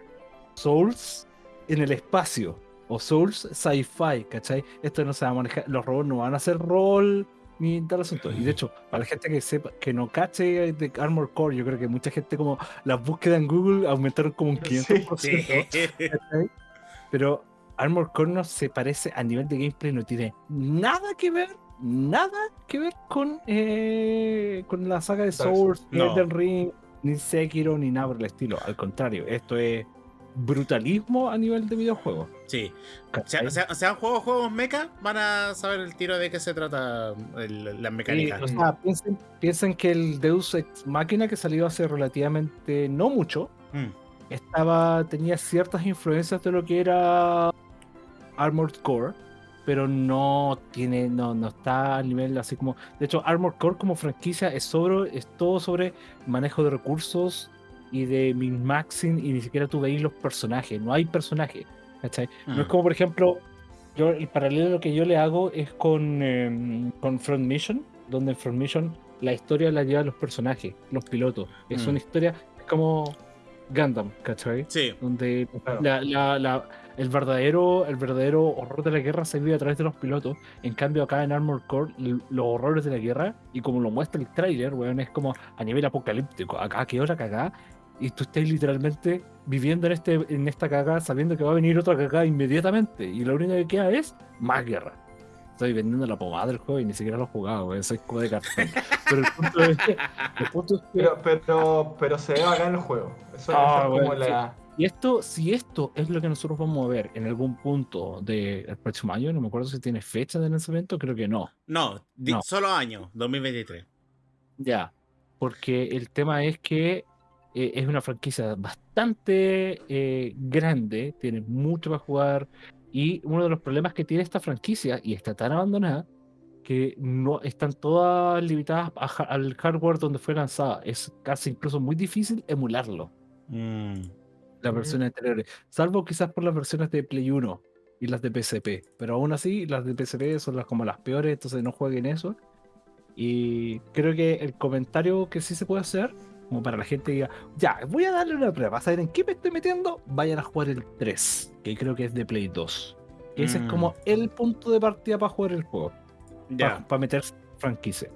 Souls en el espacio o Souls sci-fi, ¿cachai? Esto no se va a manejar, los robots no van a hacer rol ni tal asunto. Y de hecho, para la gente que sepa, que no cache de Armor Core, yo creo que mucha gente como las búsquedas en Google aumentaron como un Sí. 500%. Sí. ¿cachai? Pero Armor Core no se parece a nivel de gameplay, no tiene nada que ver, nada que ver con, eh, con la saga de Souls, ni No. Elden Ring, ni Sekiro, ni nada por el estilo. Al contrario, esto es brutalismo a nivel de videojuego. Sí. Han jugado juegos mecha, van a saber el tiro de qué se trata el- las Sí, mecánicas. o sea, piensen, piensen que el Deus Ex Machina que salió hace relativamente no mucho, Mm. estaba tenía ciertas influencias de lo que era Armored Core, pero no tiene no, no está al nivel así como de hecho Armored Core como franquicia es sobre es todo sobre manejo de recursos y de min-maxing y ni siquiera tú veis los personajes, no hay personajes, ¿cachai? No es Mm. como por ejemplo yo el paralelo lo que yo le hago es con em, con Front Mission, donde en Front Mission la historia la llevan los personajes, los pilotos. Es Mm. una historia es como Gundam, ¿cachai? Sí. donde Claro. la- la- la- el, verdadero, el verdadero horror de la guerra se vive a través de los pilotos. En cambio, acá en Armored Core, los horrores de la guerra, y como lo muestra el tráiler, weón, es como a nivel apocalíptico. Acá quedó la cagada, y tú estás literalmente viviendo en, este, en esta cagada sabiendo que va a venir otra cagada inmediatamente, y lo único que queda es más guerra. Estoy vendiendo la pomada del juego y ni siquiera lo he jugado, weón, soy como de cartón. Pero el punto es que, el punto es que Pero, pero, pero se ve bacán el juego. Eso, eso Ah, es como bueno, la. Y esto, si esto es lo que nosotros vamos a ver en algún punto del próximo año, no me acuerdo si tiene fecha de lanzamiento, creo que no. No, solo año, 2023. Ya. Porque el tema es que eh, es una franquicia bastante eh, grande, tiene mucho para jugar. Y uno de los problemas que tiene esta franquicia, y está tan abandonada, que no están todas limitadas a al hardware donde fue lanzada. Es casi incluso muy difícil emularlo. Mm. Las versiones anteriores, salvo quizás por las versiones de Play 1 y las de PSP, pero aún así las de PSP son las como las peores, entonces no jueguen eso. Y creo que el comentario que sí se puede hacer, como para la gente que diga, ya, voy a darle una prueba, a saber en qué me estoy metiendo, vayan a jugar el 3, que creo que es de Play 2. Ese es Mm. como el punto de partida para jugar el juego, Ya. para meterse en franquicia.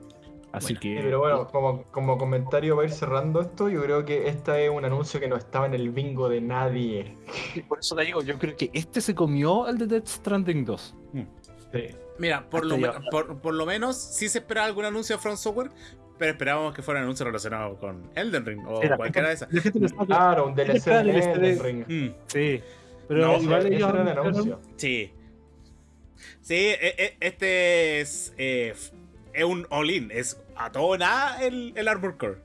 Así Bueno. que... Sí, pero bueno, como, como comentario para ir cerrando esto, yo creo que este es un anuncio que no estaba en el bingo de nadie. Y Por eso te digo, yo creo que este se comió el de Death Stranding 2. Sí. Mira, por lo, Hasta por, por lo menos sí se esperaba algún anuncio de Front Software, pero esperábamos que fuera un anuncio relacionado con Elden Ring o Sí, cualquiera de esas. Claro, un DLC de el Elden de- Ring. Mm, Sí, pero No, igual ellos ese era el anuncio. sí. Sí, e- e- este es, eh, es un all-in, es a todo o nada el, el Armor Core.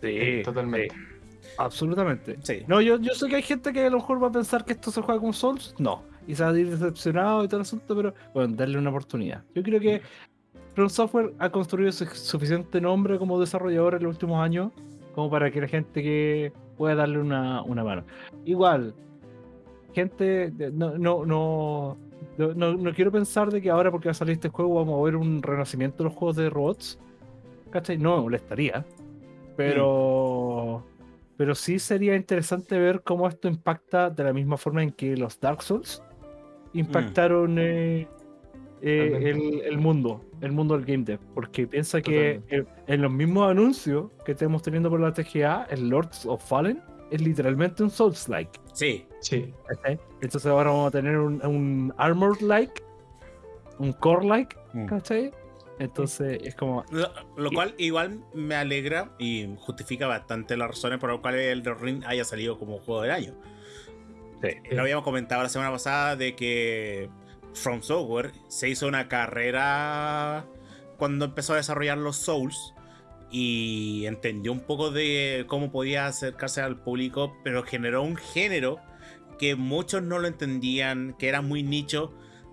Sí, Totalmente. sí, absolutamente. Sí. No, yo, yo sé que hay gente que a lo mejor va a pensar que esto se juega con Souls. No. Y se va a ir decepcionado y todo el asunto, pero bueno, darle una oportunidad. Yo creo que From Software ha construido su- suficiente nombre como desarrollador en los últimos años como para que la gente que pueda darle una, una mano. Igual, gente, no, no, no, no- no quiero pensar de que ahora porque va a salir este juego vamos a ver un renacimiento de los juegos de robots. ¿Cachai? No me molestaría. Pero. Pero sí sería interesante ver cómo esto impacta de la misma forma en que los Dark Souls impactaron eh, eh, Totalmente. el, el mundo, el mundo del game dev. Porque piensa que eh, en los mismos anuncios que estamos teniendo por la TGA, el Lords of Fallen es literalmente un Souls-like. Sí. Sí. ¿cachai? Entonces ahora vamos a tener un, un Armored-like, un Core-like, Mm. ¿cachai? Entonces es como. Lo, lo cual igual me alegra y justifica bastante las razones por las cuales el Ring haya salido como juego del año. Lo habíamos comentado la semana pasada de que From Software se hizo una carrera cuando empezó a desarrollar los Souls y entendió un poco de cómo podía acercarse al público, pero generó un género que muchos no lo entendían, que era muy nicho,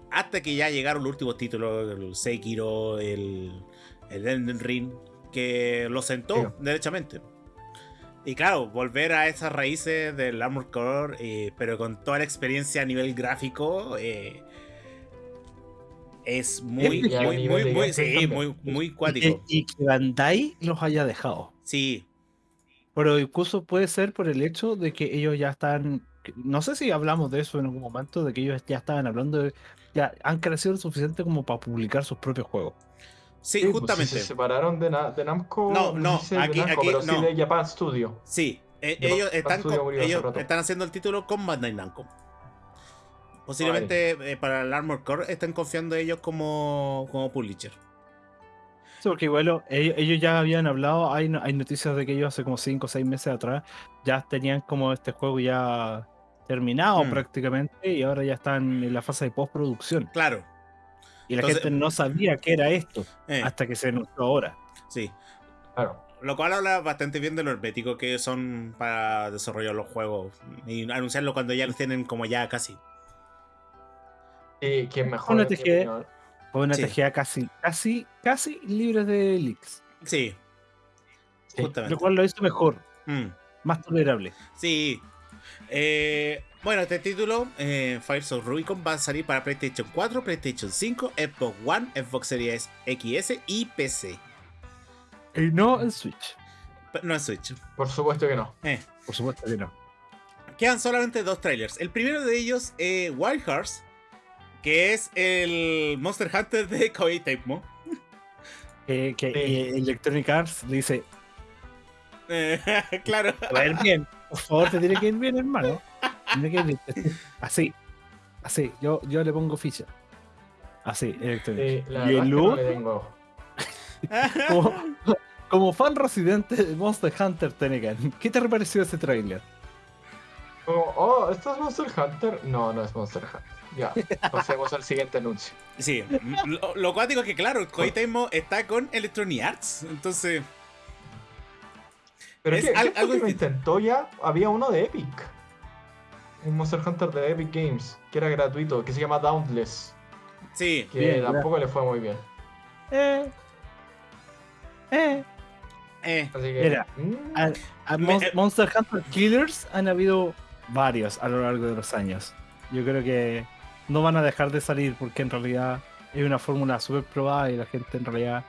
hasta que ya llegaron los últimos títulos, el Sekiro, el, el Elden Ring, que lo sentó derechamente. Y claro, volver a esas raíces del Armor Core, eh, pero con toda la experiencia a nivel gráfico, eh, es muy, muy, muy, muy, sí, muy, muy cuático. Y, que Bandai los haya dejado. Sí. Pero incluso puede ser por el hecho de que ellos ya están. No sé si hablamos de eso en algún momento, de que ellos ya estaban hablando de. Ya han crecido lo suficiente como para publicar sus propios juegos. Sí, pues, justamente. se separaron de, de, Namco. No, no, aquí, aquí pero no. Sí de Japan Studio. Sí, eh, ellos, están, ellos están haciendo el título con Bandai Namco. Posiblemente eh, para el Armor Core estén confiando ellos como, como publisher. Sí, porque igual ellos, ya habían hablado, hay, hay noticias de que ellos hace como 5 o 6 meses atrás ya tenían como este juego ya terminado mm. prácticamente y ahora ya están en la fase de postproducción. Claro. Y la gente no sabía qué era esto eh. hasta que se anunció ahora. Sí. Claro. Lo cual habla bastante bien de lo hermético que son para desarrollar los juegos y anunciarlo cuando ya los tienen como ya casi. Y que mejor. Una TGA, una TGA casi, casi, casi libre de leaks. Sí. Justamente. Lo cual lo hizo mejor. Mm. Más tolerable. Sí. Eh, bueno, este título, eh, Fires of Rubicon, va a salir para PlayStation 4, PlayStation 5, Xbox One, Xbox Series XS y PC. Y no en Switch. No en Switch. Por supuesto que no. Eh. Por supuesto que no. Quedan solamente dos trailers. El primero de ellos, eh, Wild Hearts, que es el Monster Hunter de Koei Tecmo. que Electronic Arts dice... claro. Va a ir bien. Por favor, te tiene que ir bien, hermano. Así. Así. Yo, yo le pongo ficha. Así, Electronic. y el como, fan residente de Monster Hunter Tenegan, ¿qué te pareció ese trailer? Oh, oh, ¿esto es Monster Hunter? No, no es Monster Hunter. Ya, pasemos al siguiente anuncio. Sí, lo, lo cuático es que, claro, Koei Tecmo está con Electronic Arts, entonces. Pero es que, algo que intentó ya, había uno de Epic. Un Monster Hunter de Epic Games, que era gratuito, que se llama Dauntless. Sí. Que tampoco le fue muy bien. Eh. Eh. Eh. Así que, Mira, mm. eh, Monster Hunter Killers han habido varios a lo largo de los años. Yo creo que no van a dejar de salir porque en realidad es una fórmula súper probada y la gente en realidad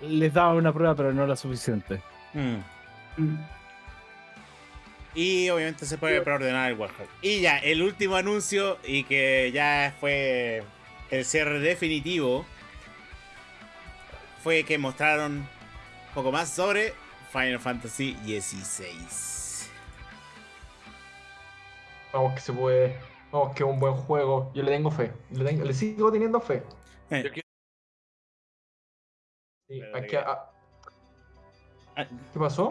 les daba una prueba pero no la suficiente. Mm. Mm. Y obviamente se puede preordenar el Warcraft. Y ya, el último anuncio y que ya fue el cierre definitivo fue que mostraron un poco más sobre Final Fantasy XVI. Vamos que se puede. Vamos que es un buen juego. Yo le tengo fe. Le, sigo teniendo fe. Eh. Ah, ¿Qué pasó?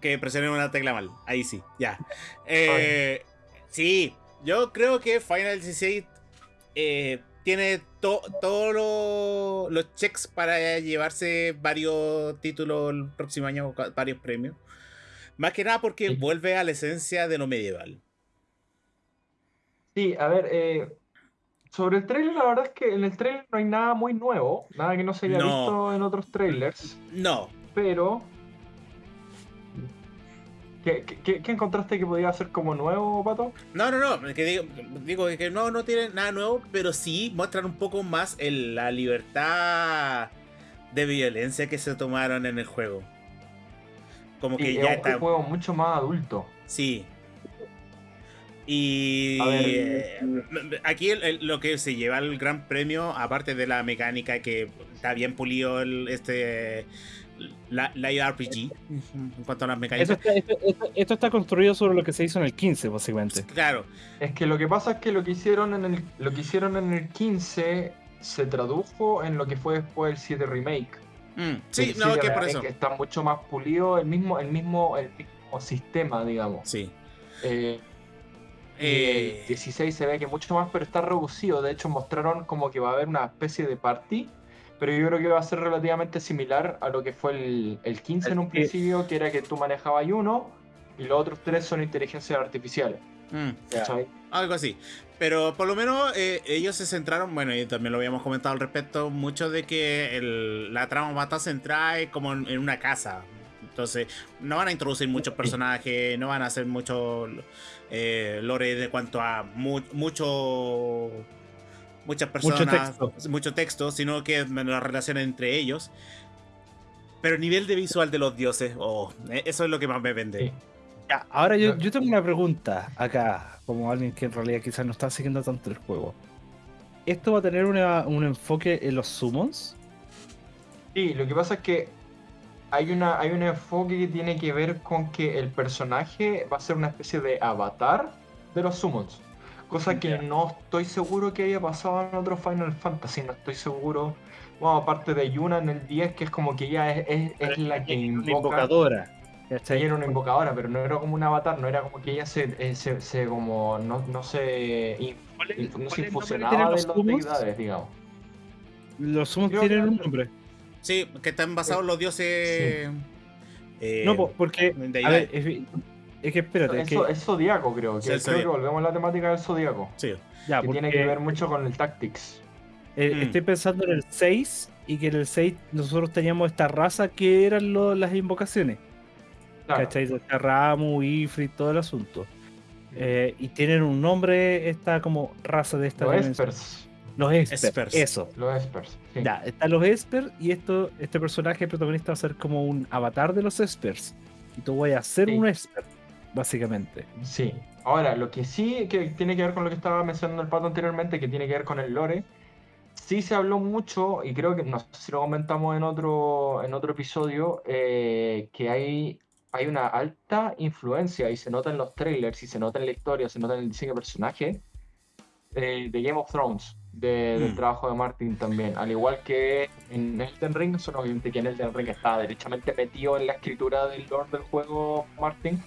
Que presioné una tecla mal. Ahí sí, ya. Eh, sí, yo creo que Final 16 eh, tiene todos los checks para llevarse varios títulos el próximo año, varios premios. Más que nada porque vuelve a la esencia de lo medieval. Sí, a ver, eh, sobre el trailer, la verdad es que en el trailer no hay nada muy nuevo, nada que no se haya visto en otros trailers. No. Pero. ¿Qué, qué, encontraste que podía ser como nuevo, Pato? No, no, no. Que digo, digo que no, no tiene nada nuevo, pero sí muestran un poco más el, la libertad de violencia que se tomaron en el juego. Como que ya está. un juego mucho más adulto. Sí, y aquí lo que se lleva el gran premio, aparte de la mecánica que está bien pulido el, este la, RPG en cuanto a las mecánicas. Esto está, construido sobre lo que se hizo en el 15, básicamente. Claro. Es que lo que pasa es que lo que hicieron en el, lo que hicieron en el 15 se tradujo en lo que fue después el 7 remake. Mm, sí, no, que por eso. está mucho más pulido el mismo, el mismo, el mismo sistema, digamos. Sí. Eh, eh... 16 se ve que mucho más, pero está reducido. De hecho, mostraron como que va a haber una especie de party, pero yo creo que va a ser relativamente similar a lo que fue el, el 15 en un principio, que era que tú manejabas uno y los otros tres son inteligencias artificiales. Mm, algo así. Pero por lo menos eh, ellos se centraron, bueno, y también lo habíamos comentado al respecto, mucho de que la trama va a estar centrada como en, una casa. Entonces, no van a introducir muchos personajes, no van a hacer mucho eh, lore de cuanto a mucho muchas personas, mucho texto. sino que la relación entre ellos. Pero nivel de visual de los dioses, oh, eh, eso es lo que más me vende. ahora yo, yo tengo una pregunta acá, como alguien que en realidad quizás no está siguiendo tanto el juego. ¿Esto va a tener un enfoque en los summons? Sí, lo que pasa es que hay, una, hay un enfoque que tiene que ver con que el personaje va a ser una especie de avatar de los summons. Cosa que no estoy seguro que haya pasado en otro Final Fantasy, no estoy seguro. Bueno, aparte de Yuna en el 10, que es como que ella es, es, la que invoca. Una invocadora. Ella era una invocadora, pero no era como un avatar, no era como que ella se, eh, se, se como no, no se, no se infusionaba de los deidades, digamos. Los sumos tienen un nombre. Sí, que están basados en los dioses. Eh, no, porque. A ver, es que espérate. Es, es zodiaco, creo. Que, creo que volvemos a la temática del zodiaco. Sí. Ya, que tiene que ver mucho con el tactics. Eh, mm. Estoy pensando en el 6 y que en el 6 nosotros teníamos esta raza que eran las invocaciones. Claro. ¿Cachai? Ramu, Ifrit, todo el asunto. Eh, y tienen un nombre, esta como raza de esta. Los Espers. Los Espers, Eso. Los Espers. Ya, están los Espers y esto, este personaje protagonista va a ser como un avatar de los Espers. Y tú voy a ser un Esper básicamente. Sí. Ahora, lo que sí que tiene que ver con lo que estaba mencionando el pato anteriormente, que tiene que ver con el lore, sí se habló mucho, y creo que no sé si lo comentamos en otro, en otro episodio, eh, que hay, hay una alta influencia, y se nota en los trailers, y se nota en la historia, se nota en el diseño de personaje, eh, de Game of Thrones, del mm. trabajo de Martin también. Al igual que en Elden Ring, obviamente que en Elden Ring está derechamente metido en la escritura del lore del juego Martin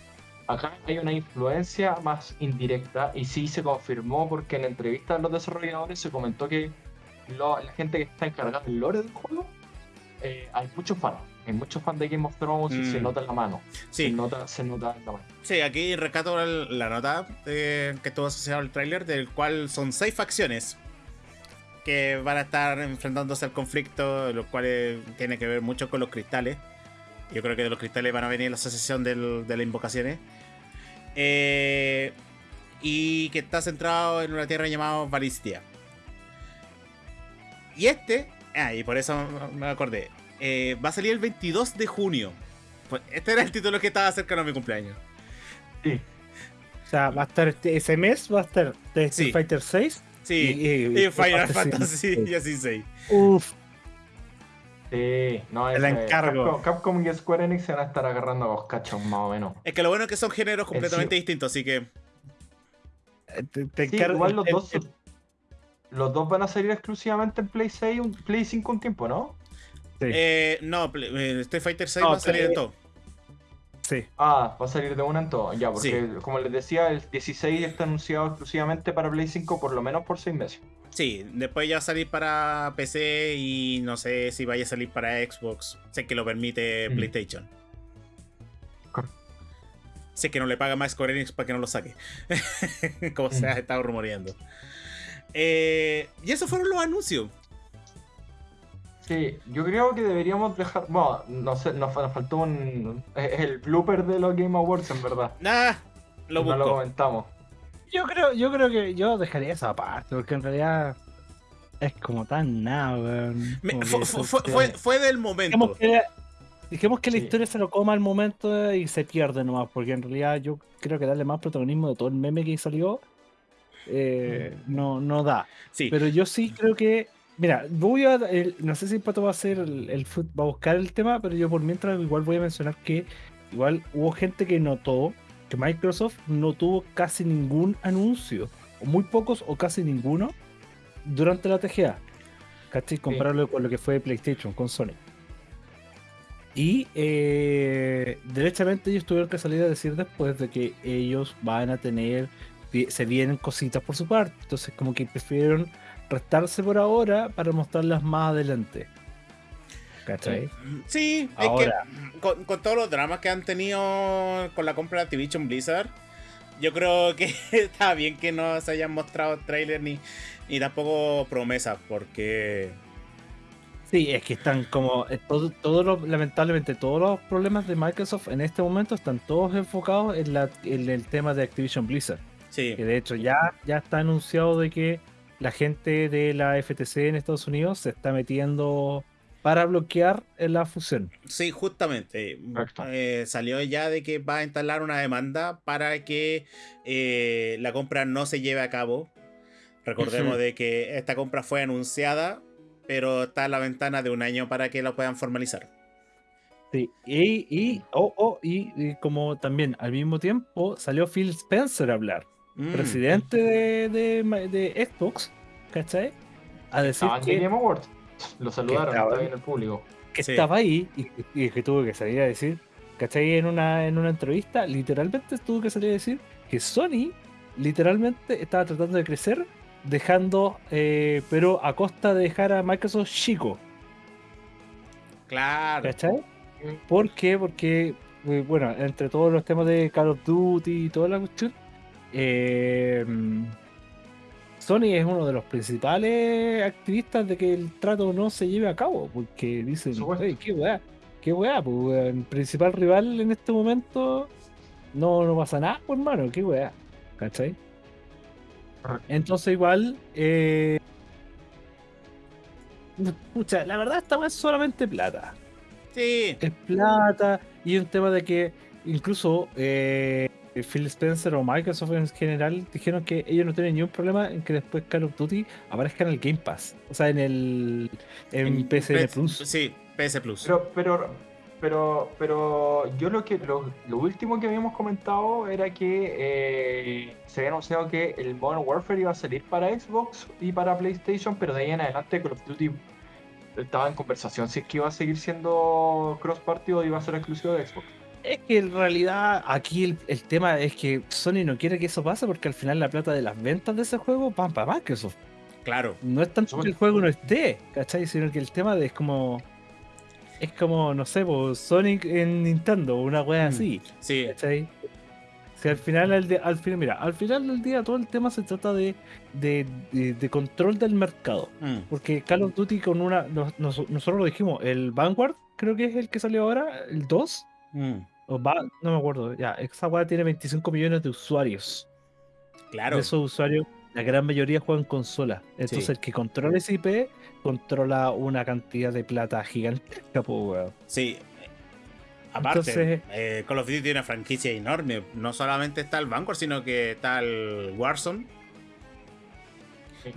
Acá hay una influencia más indirecta y sí se confirmó porque en entrevistas a los desarrolladores se comentó que la gente que está encargada del lore del juego, eh, hay muchos fans. Hay muchos fans de Game of Thrones y se mm. nota en la mano. Sí. Se nota, se nota en la mano. Sí, aquí rescato la nota que estuvo asociado al tráiler, del cual son seis facciones que van a estar enfrentándose al conflicto, lo cual tiene que ver mucho con los cristales. Yo creo que de los cristales van a venir la asociación de las invocaciones. Eh, y que está centrado en una tierra llamada Valistia. Y este, ah, y por eso me acordé, eh, va a salir el 22 de junio. Pues, este era el título que estaba cercano a mi cumpleaños. Sí. O sea, va a estar este, ese mes, va a estar Street Fighter 6. Sí, y, Final Fantasy y así 6. Uf, Sí, no, es, el encargo. Capcom, y Square Enix se van a estar agarrando a los cachos más o menos. Es que lo bueno es que son géneros completamente distintos, así que. Te, sí, igual los dos, los dos van a salir exclusivamente en Play 6, Play 5 un tiempo, ¿no? Sí. Eh, no, eh, Street Fighter 6 va a salir en todo. Sí. Ah, va a salir de una en todo. Ya, porque como les decía, el 16 está anunciado exclusivamente para Play 5 por lo menos por 6 meses. Sí, después ya va a salir para PC y no sé si vaya a salir para Xbox. Sé que lo permite mm. PlayStation. Sé que no le paga más Square Enix para que no lo saque. Como se ha mm. estado rumoreando. Eh, y esos fueron los anuncios. Sí, yo creo que deberíamos dejar. Bueno, no sé, nos, faltó un. El blooper de los Game Awards, en verdad. Nah, lo No lo comentamos. Yo creo, yo creo que yo dejaría esa parte, porque en realidad es como tan nada, fue, fue, del momento. Dijimos que, la historia se lo coma al momento y se pierde nomás, porque en realidad yo creo que darle más protagonismo de todo el meme que salió eh, no, no da. Sí. Pero yo sí creo que Mira, voy a. no sé si Pato va a hacer el, el, va a buscar el tema, pero yo por mientras igual voy a mencionar que igual hubo gente que notó que Microsoft no tuvo casi ningún anuncio, o muy pocos o casi ninguno, durante la TGA. ¿Cachai? Compararlo con lo que fue PlayStation, con Sony. Y eh, derechamente ellos tuvieron que salir a decir después de que ellos van a tener, se vienen cositas por su parte. Entonces como que prefirieron restarse por ahora para mostrarlas más adelante. ¿Cachai? Sí, es que con, todos los dramas que han tenido con la compra de Activision Blizzard, yo creo que está bien que no se hayan mostrado trailer ni, ni tampoco promesas, porque. Sí, es que están como. Eh, todo, todo lamentablemente, todos los problemas de Microsoft en este momento están todos enfocados en, la, en el tema de Activision Blizzard. Sí. Que de hecho ya, ya está anunciado de que la gente de la FTC en Estados Unidos se está metiendo para bloquear la fusión. Sí, justamente. Eh, salió ya de que va a instalar una demanda para que eh, la compra no se lleve a cabo. Recordemos de que esta compra fue anunciada, pero está en la ventana de un año para que la puedan formalizar. Sí, y, y, oh, oh, y, como también al mismo tiempo salió Phil Spencer a hablar, mm. presidente de, de, Xbox, ¿cachai? A decir que, Game Awards. Lo saludaron, estaba, en el público. Que estaba ahí y, que tuvo que salir a decir, ¿cachai? En una, en una entrevista, literalmente tuvo que salir a decir que Sony literalmente estaba tratando de crecer, dejando, eh, pero a costa de dejar a Microsoft chico. Claro. ¿Cachai? ¿Por qué? Porque, eh, bueno, entre todos los temas de Call of Duty y toda la cuestión, eh, Sony es uno de los principales activistas de que el trato no se lleve a cabo, porque dicen, qué weá, qué weá, pues el principal rival en este momento no, no pasa nada, pues hermano, qué weá, ¿cachai? Entonces igual, eh, la verdad esta es solamente plata. Sí. Es plata y un tema de que incluso eh, Phil Spencer o Microsoft en general dijeron que ellos no tienen ningún problema en que después Call of Duty aparezca en el Game Pass. O sea, en el en, PSN Plus. Sí, PS Plus. Pero, pero, pero, pero yo lo que lo, último que habíamos comentado era que eh, se había anunciado que el Modern Warfare iba a salir para Xbox y para PlayStation, pero de ahí en adelante Call of Duty estaba en conversación si es que iba a seguir siendo cross party o iba a ser exclusivo de Xbox. Es que en realidad aquí el, tema es que Sony no quiere que eso pase porque al final la plata de las ventas de ese juego van para Microsoft. Claro. No es tanto que el juego no esté, ¿cachai? Sino que el tema de es como. Es como, no sé, pues, Sonic en Nintendo, una wea mm, así. Sí. ¿cachai? Si al final, al, final, mira, al final del día todo el tema se trata de, de, control del mercado. Mm. Porque Call of Duty con una. nosotros lo dijimos, el Vanguard, creo que es el que salió ahora, el 2 no me acuerdo, ya, esa weá tiene 25 millones de usuarios. Claro. De esos usuarios, la gran mayoría juegan consola. Entonces el que controla ese IP controla una cantidad de plata gigantesca, pues Sí. Aparte, eh, Call of Duty tiene una franquicia enorme. No solamente está el Vanguard, sino que está el Warzone.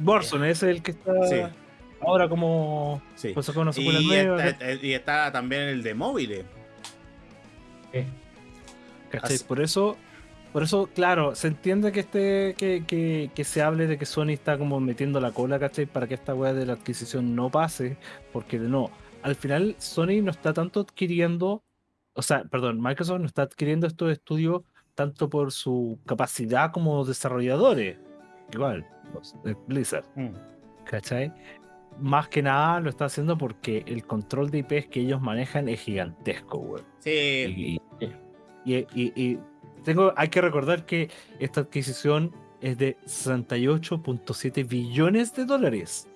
Warzone es el que está ahora como. Sí. Pues, y, está, y, está, también el de móviles. Por eso, por eso, claro, se entiende que este, que, que, se hable de que Sony está como metiendo la cola, ¿cachai? Para que esta weá de la adquisición no pase, porque no, al final Sony no está tanto adquiriendo, o sea, perdón, Microsoft no está adquiriendo estos estudios tanto por su capacidad como desarrolladores, igual, Blizzard, mm. ¿cachai? Más que nada lo está haciendo porque el control de IPs que ellos manejan es gigantesco, güey. Sí. Y, tengo, hay que recordar que esta adquisición es de 68.7 billones de dólares.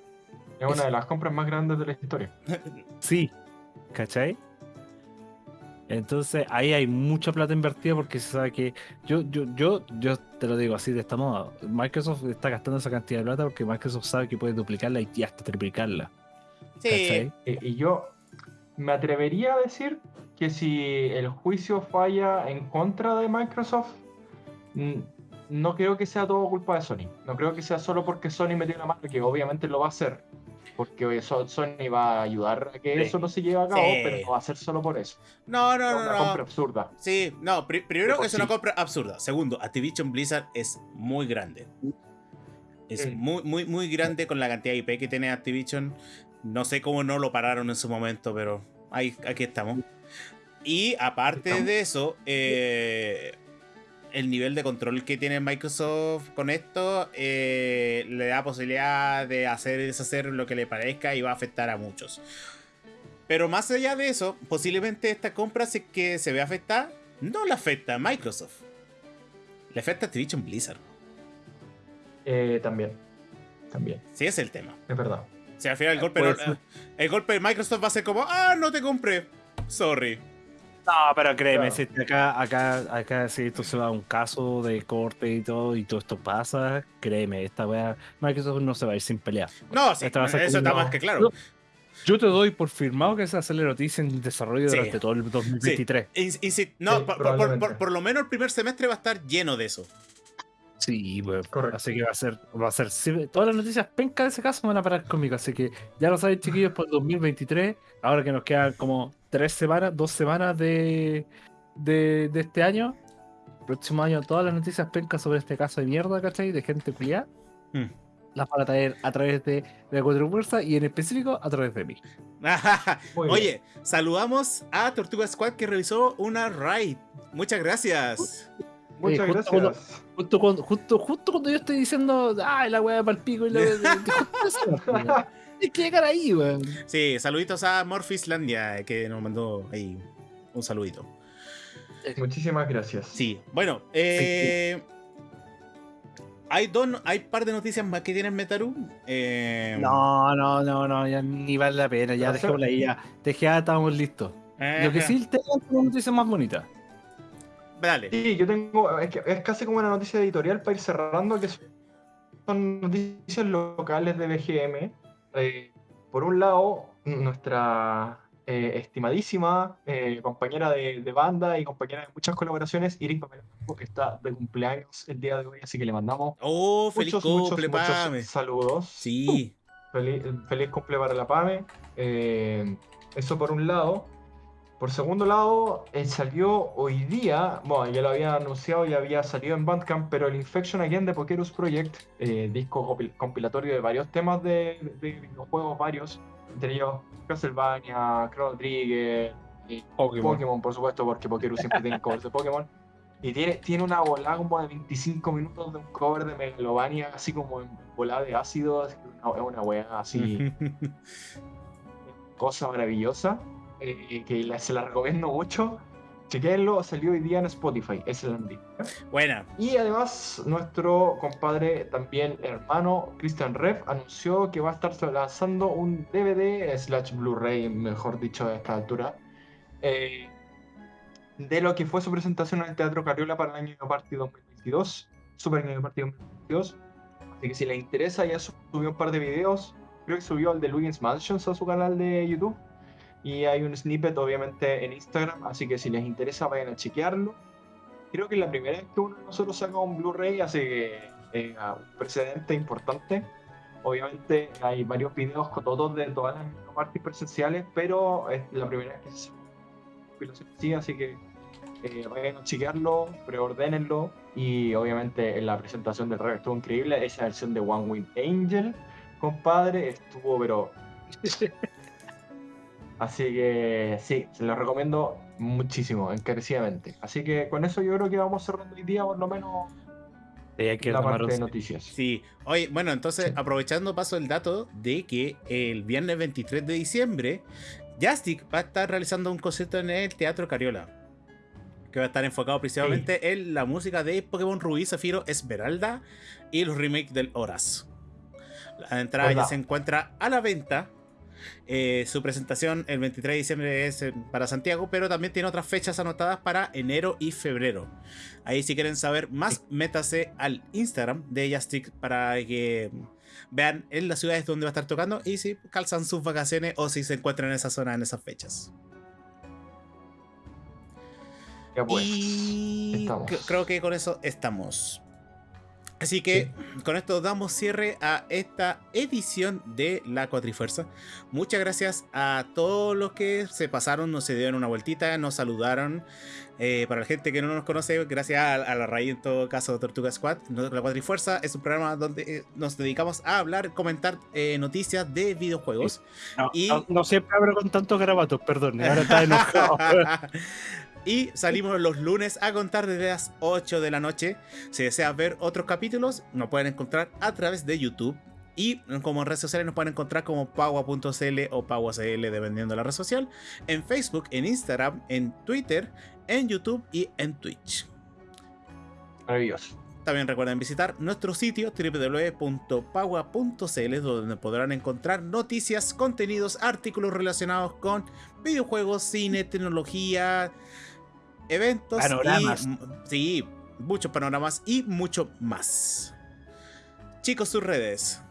Es una de las compras más grandes de la historia. sí, ¿cachai? Entonces ahí hay mucha plata invertida porque se sabe que yo, yo, yo, yo te lo digo así de esta moda. Microsoft está gastando esa cantidad de plata porque Microsoft sabe que puede duplicarla y hasta triplicarla. Sí. Y, yo me atrevería a decir que si el juicio falla en contra de Microsoft, no creo que sea todo culpa de Sony. No creo que sea solo porque Sony metió la mano, que obviamente lo va a hacer porque Sony va a ayudar a que eso no se lleve a cabo, pero no va a ser solo por eso. No, no, no. Es una compra absurda. Sí, no, primero es una compra absurda. Segundo, Activision Blizzard es muy grande. Es muy, muy, muy grande con la cantidad de IP que tiene Activision. No sé cómo no lo pararon en su momento, pero ahí, aquí estamos. Y aparte de eso, eh, el nivel de control que tiene Microsoft con esto eh, le da posibilidad de hacer y deshacer lo que le parezca y va a afectar a muchos. Pero más allá de eso, posiblemente esta compra que se ve afectada no la afecta a Microsoft. Le afecta a Activision Blizzard. Eh, también. También. Sí, es el tema. Es verdad. O sea, al final el golpe, no, el golpe de Microsoft va a ser como, ah, no te compré. Sorry. No, pero créeme, si acá, acá, acá, si esto se va a un caso de corte y todo, y todo esto pasa, créeme, esta wea, Microsoft no se va a ir sin pelear. No, sí, eso está más que claro. Yo te doy por firmado que esa va a noticia en desarrollo durante todo el 2023. no, por, lo menos el primer semestre va a estar lleno de eso. Sí, pues, así que va a ser, va a ser, todas las noticias penca de ese caso van a parar conmigo, así que ya lo sabéis chiquillos, por el 2023, ahora que nos quedan como tres semanas, dos semanas de, de, este año, próximo año todas las noticias pencas sobre este caso de mierda, ¿cachai? De gente culiada. Hmm. Las van a traer a través de, la Cuatro y en específico a través de mí. Oye, saludamos a Tortuga Squad que revisó una raid. Muchas gracias. Muchas gracias. justo, cuando, justo, justo, cuando yo estoy diciendo, ay, la weá para el pico y la Hay que llegar ahí, weón. Sí, saluditos a Morfislandia, que nos mandó ahí un saludito. Muchísimas gracias. Sí, bueno, eh, hay dos, hay par de noticias más que tienen Metaru. Eh, no, no, no, no, ya ni vale la pena, ya dejémosla ahí, ya. Dejé, ya estamos listos. Lo que sí tengo una noticia más bonita. Dale. Sí, yo tengo, es, que, es casi como una noticia editorial para ir cerrando, que son noticias locales de BGM. Eh, por un lado, nuestra eh, estimadísima eh, compañera de, banda y compañera de muchas colaboraciones, Iris que está de cumpleaños el día de hoy, así que le mandamos oh, feliz muchos, cumple, muchos, saludos. Sí. Feliz, feliz cumple para la Pame. eso por un lado. Por segundo lado, salió hoy día, bueno, ya lo había anunciado y había salido en Bandcamp, pero el Infection Again de Pokerus Project, eh, disco compilatorio de varios temas de, videojuegos varios, entre ellos Castlevania, Chrono Trigger, y Pokémon. por supuesto, porque Pokerus siempre tiene covers de Pokémon. Y tiene, tiene una volada como de 25 minutos de un cover de Megalovania, así como en volada de ácido, es una, una wea así. cosa maravillosa. Eh, que se la recomiendo mucho. Chequenlo, salió hoy día en Spotify, es el Andy. Buena. Y además, nuestro compadre, también hermano, Christian Rev, anunció que va a estar lanzando un DVD slash Blu-ray, mejor dicho, a esta altura, eh, de lo que fue su presentación en el Teatro Carriola para el año partido 2022, Super año partido 2022. Así que si les interesa, ya subió un par de videos. Creo que subió el de Luigi's Mansions a su canal de YouTube y hay un snippet obviamente en Instagram, así que si les interesa vayan a chequearlo. Creo que es la primera vez que uno de nosotros saca un Blu-ray, así que eh, un precedente importante. Obviamente hay varios videos con todos de todas las partes presenciales, pero es la primera vez que se sí, así que eh, vayan a chequearlo, preordénenlo y obviamente en la presentación del rey estuvo increíble. Esa versión de One Wing Angel, compadre, estuvo pero Así que sí, se lo recomiendo muchísimo, encarecidamente. Así que con eso yo creo que vamos cerrando el día, por lo menos. la parte de noticias. Sí, oye, bueno, entonces aprovechando paso el dato de que el viernes 23 de diciembre, Jastic va a estar realizando un concierto en el Teatro Cariola. Que va a estar enfocado principalmente en la música de Pokémon Rubí, Zafiro, Esmeralda y los remakes del Horas. La entrada ya se encuentra a la venta eh, su presentación el 23 de diciembre es para Santiago, pero también tiene otras fechas anotadas para enero y febrero. Ahí si quieren saber más, métase al Instagram de Jastic para que vean en las ciudades donde va a estar tocando y si calzan sus vacaciones o si se encuentran en esa zona en esas fechas. Pues, y creo que con eso estamos. Así que con esto damos cierre a esta edición de La Cuatrifuerza. Muchas gracias a todos los que se pasaron, nos se dieron una vueltita, nos saludaron. Eh, para la gente que no nos conoce, gracias a, la raíz en todo caso Tortuga Squad, La Cuatrifuerza es un programa donde eh, nos dedicamos a hablar, comentar eh, noticias de videojuegos. No, y... no, siempre hablo con tantos grabatos, perdón, ahora está enojado. Y salimos los lunes a contar desde las 8 de la noche. Si deseas ver otros capítulos, nos pueden encontrar a través de YouTube. Y como en redes sociales nos pueden encontrar como Pagua.cl o Pagua.cl dependiendo de la red social. En Facebook, en Instagram, en Twitter, en YouTube y en Twitch. Maravilloso. También recuerden visitar nuestro sitio www.pagua.cl donde podrán encontrar noticias, contenidos, artículos relacionados con videojuegos, cine, tecnología, eventos Panoramas. y sí, muchos panoramas y mucho más. Chicos, sus redes.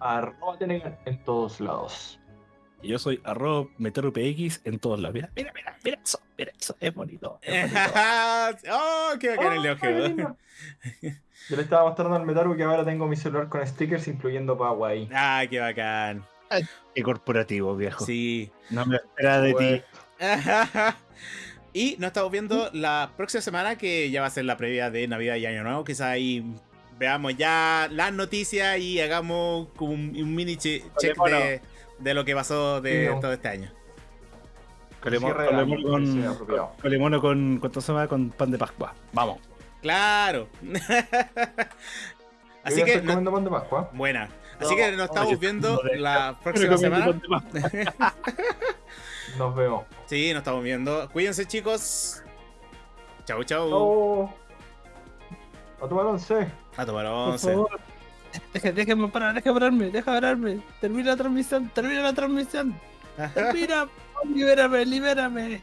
Arroba Tenegan en todos lados. Y yo soy arroba meterupx en todos lados. Mira, mira, mira, mira eso, mira eso, es bonito. es bonito. oh, qué bacán el lindo. Yo le estaba mostrando al Metaru que ahora tengo mi celular con stickers, incluyendo Pagua ahí. Ay, qué bacán. Qué corporativo, viejo. Sí. No me lo esperaba de ti. y nos estamos viendo la próxima semana, que ya va a ser la previa de Navidad y Año Nuevo. Quizás ahí veamos ya las noticias y hagamos como un, un mini che- check de, de lo que pasó de Sí, todo este año. Colemono con. Colemono con, ¿cuánto se llama? Con pan de Pascua. Vamos. Claro. Así que, no- comiendo pan de Pascua. buena. Así No, que nos no, estamos viendo la próxima semana. Nos vemos. Sí, nos estamos viendo. Cuídense, chicos. Chau, chau. Chao. A tomar once. A tomar Por once. favor. Deja- Déjame parar, déjame pararme, déjame pararme. Termina la transmisión, termina la transmisión. Termina. Libérame, libérame.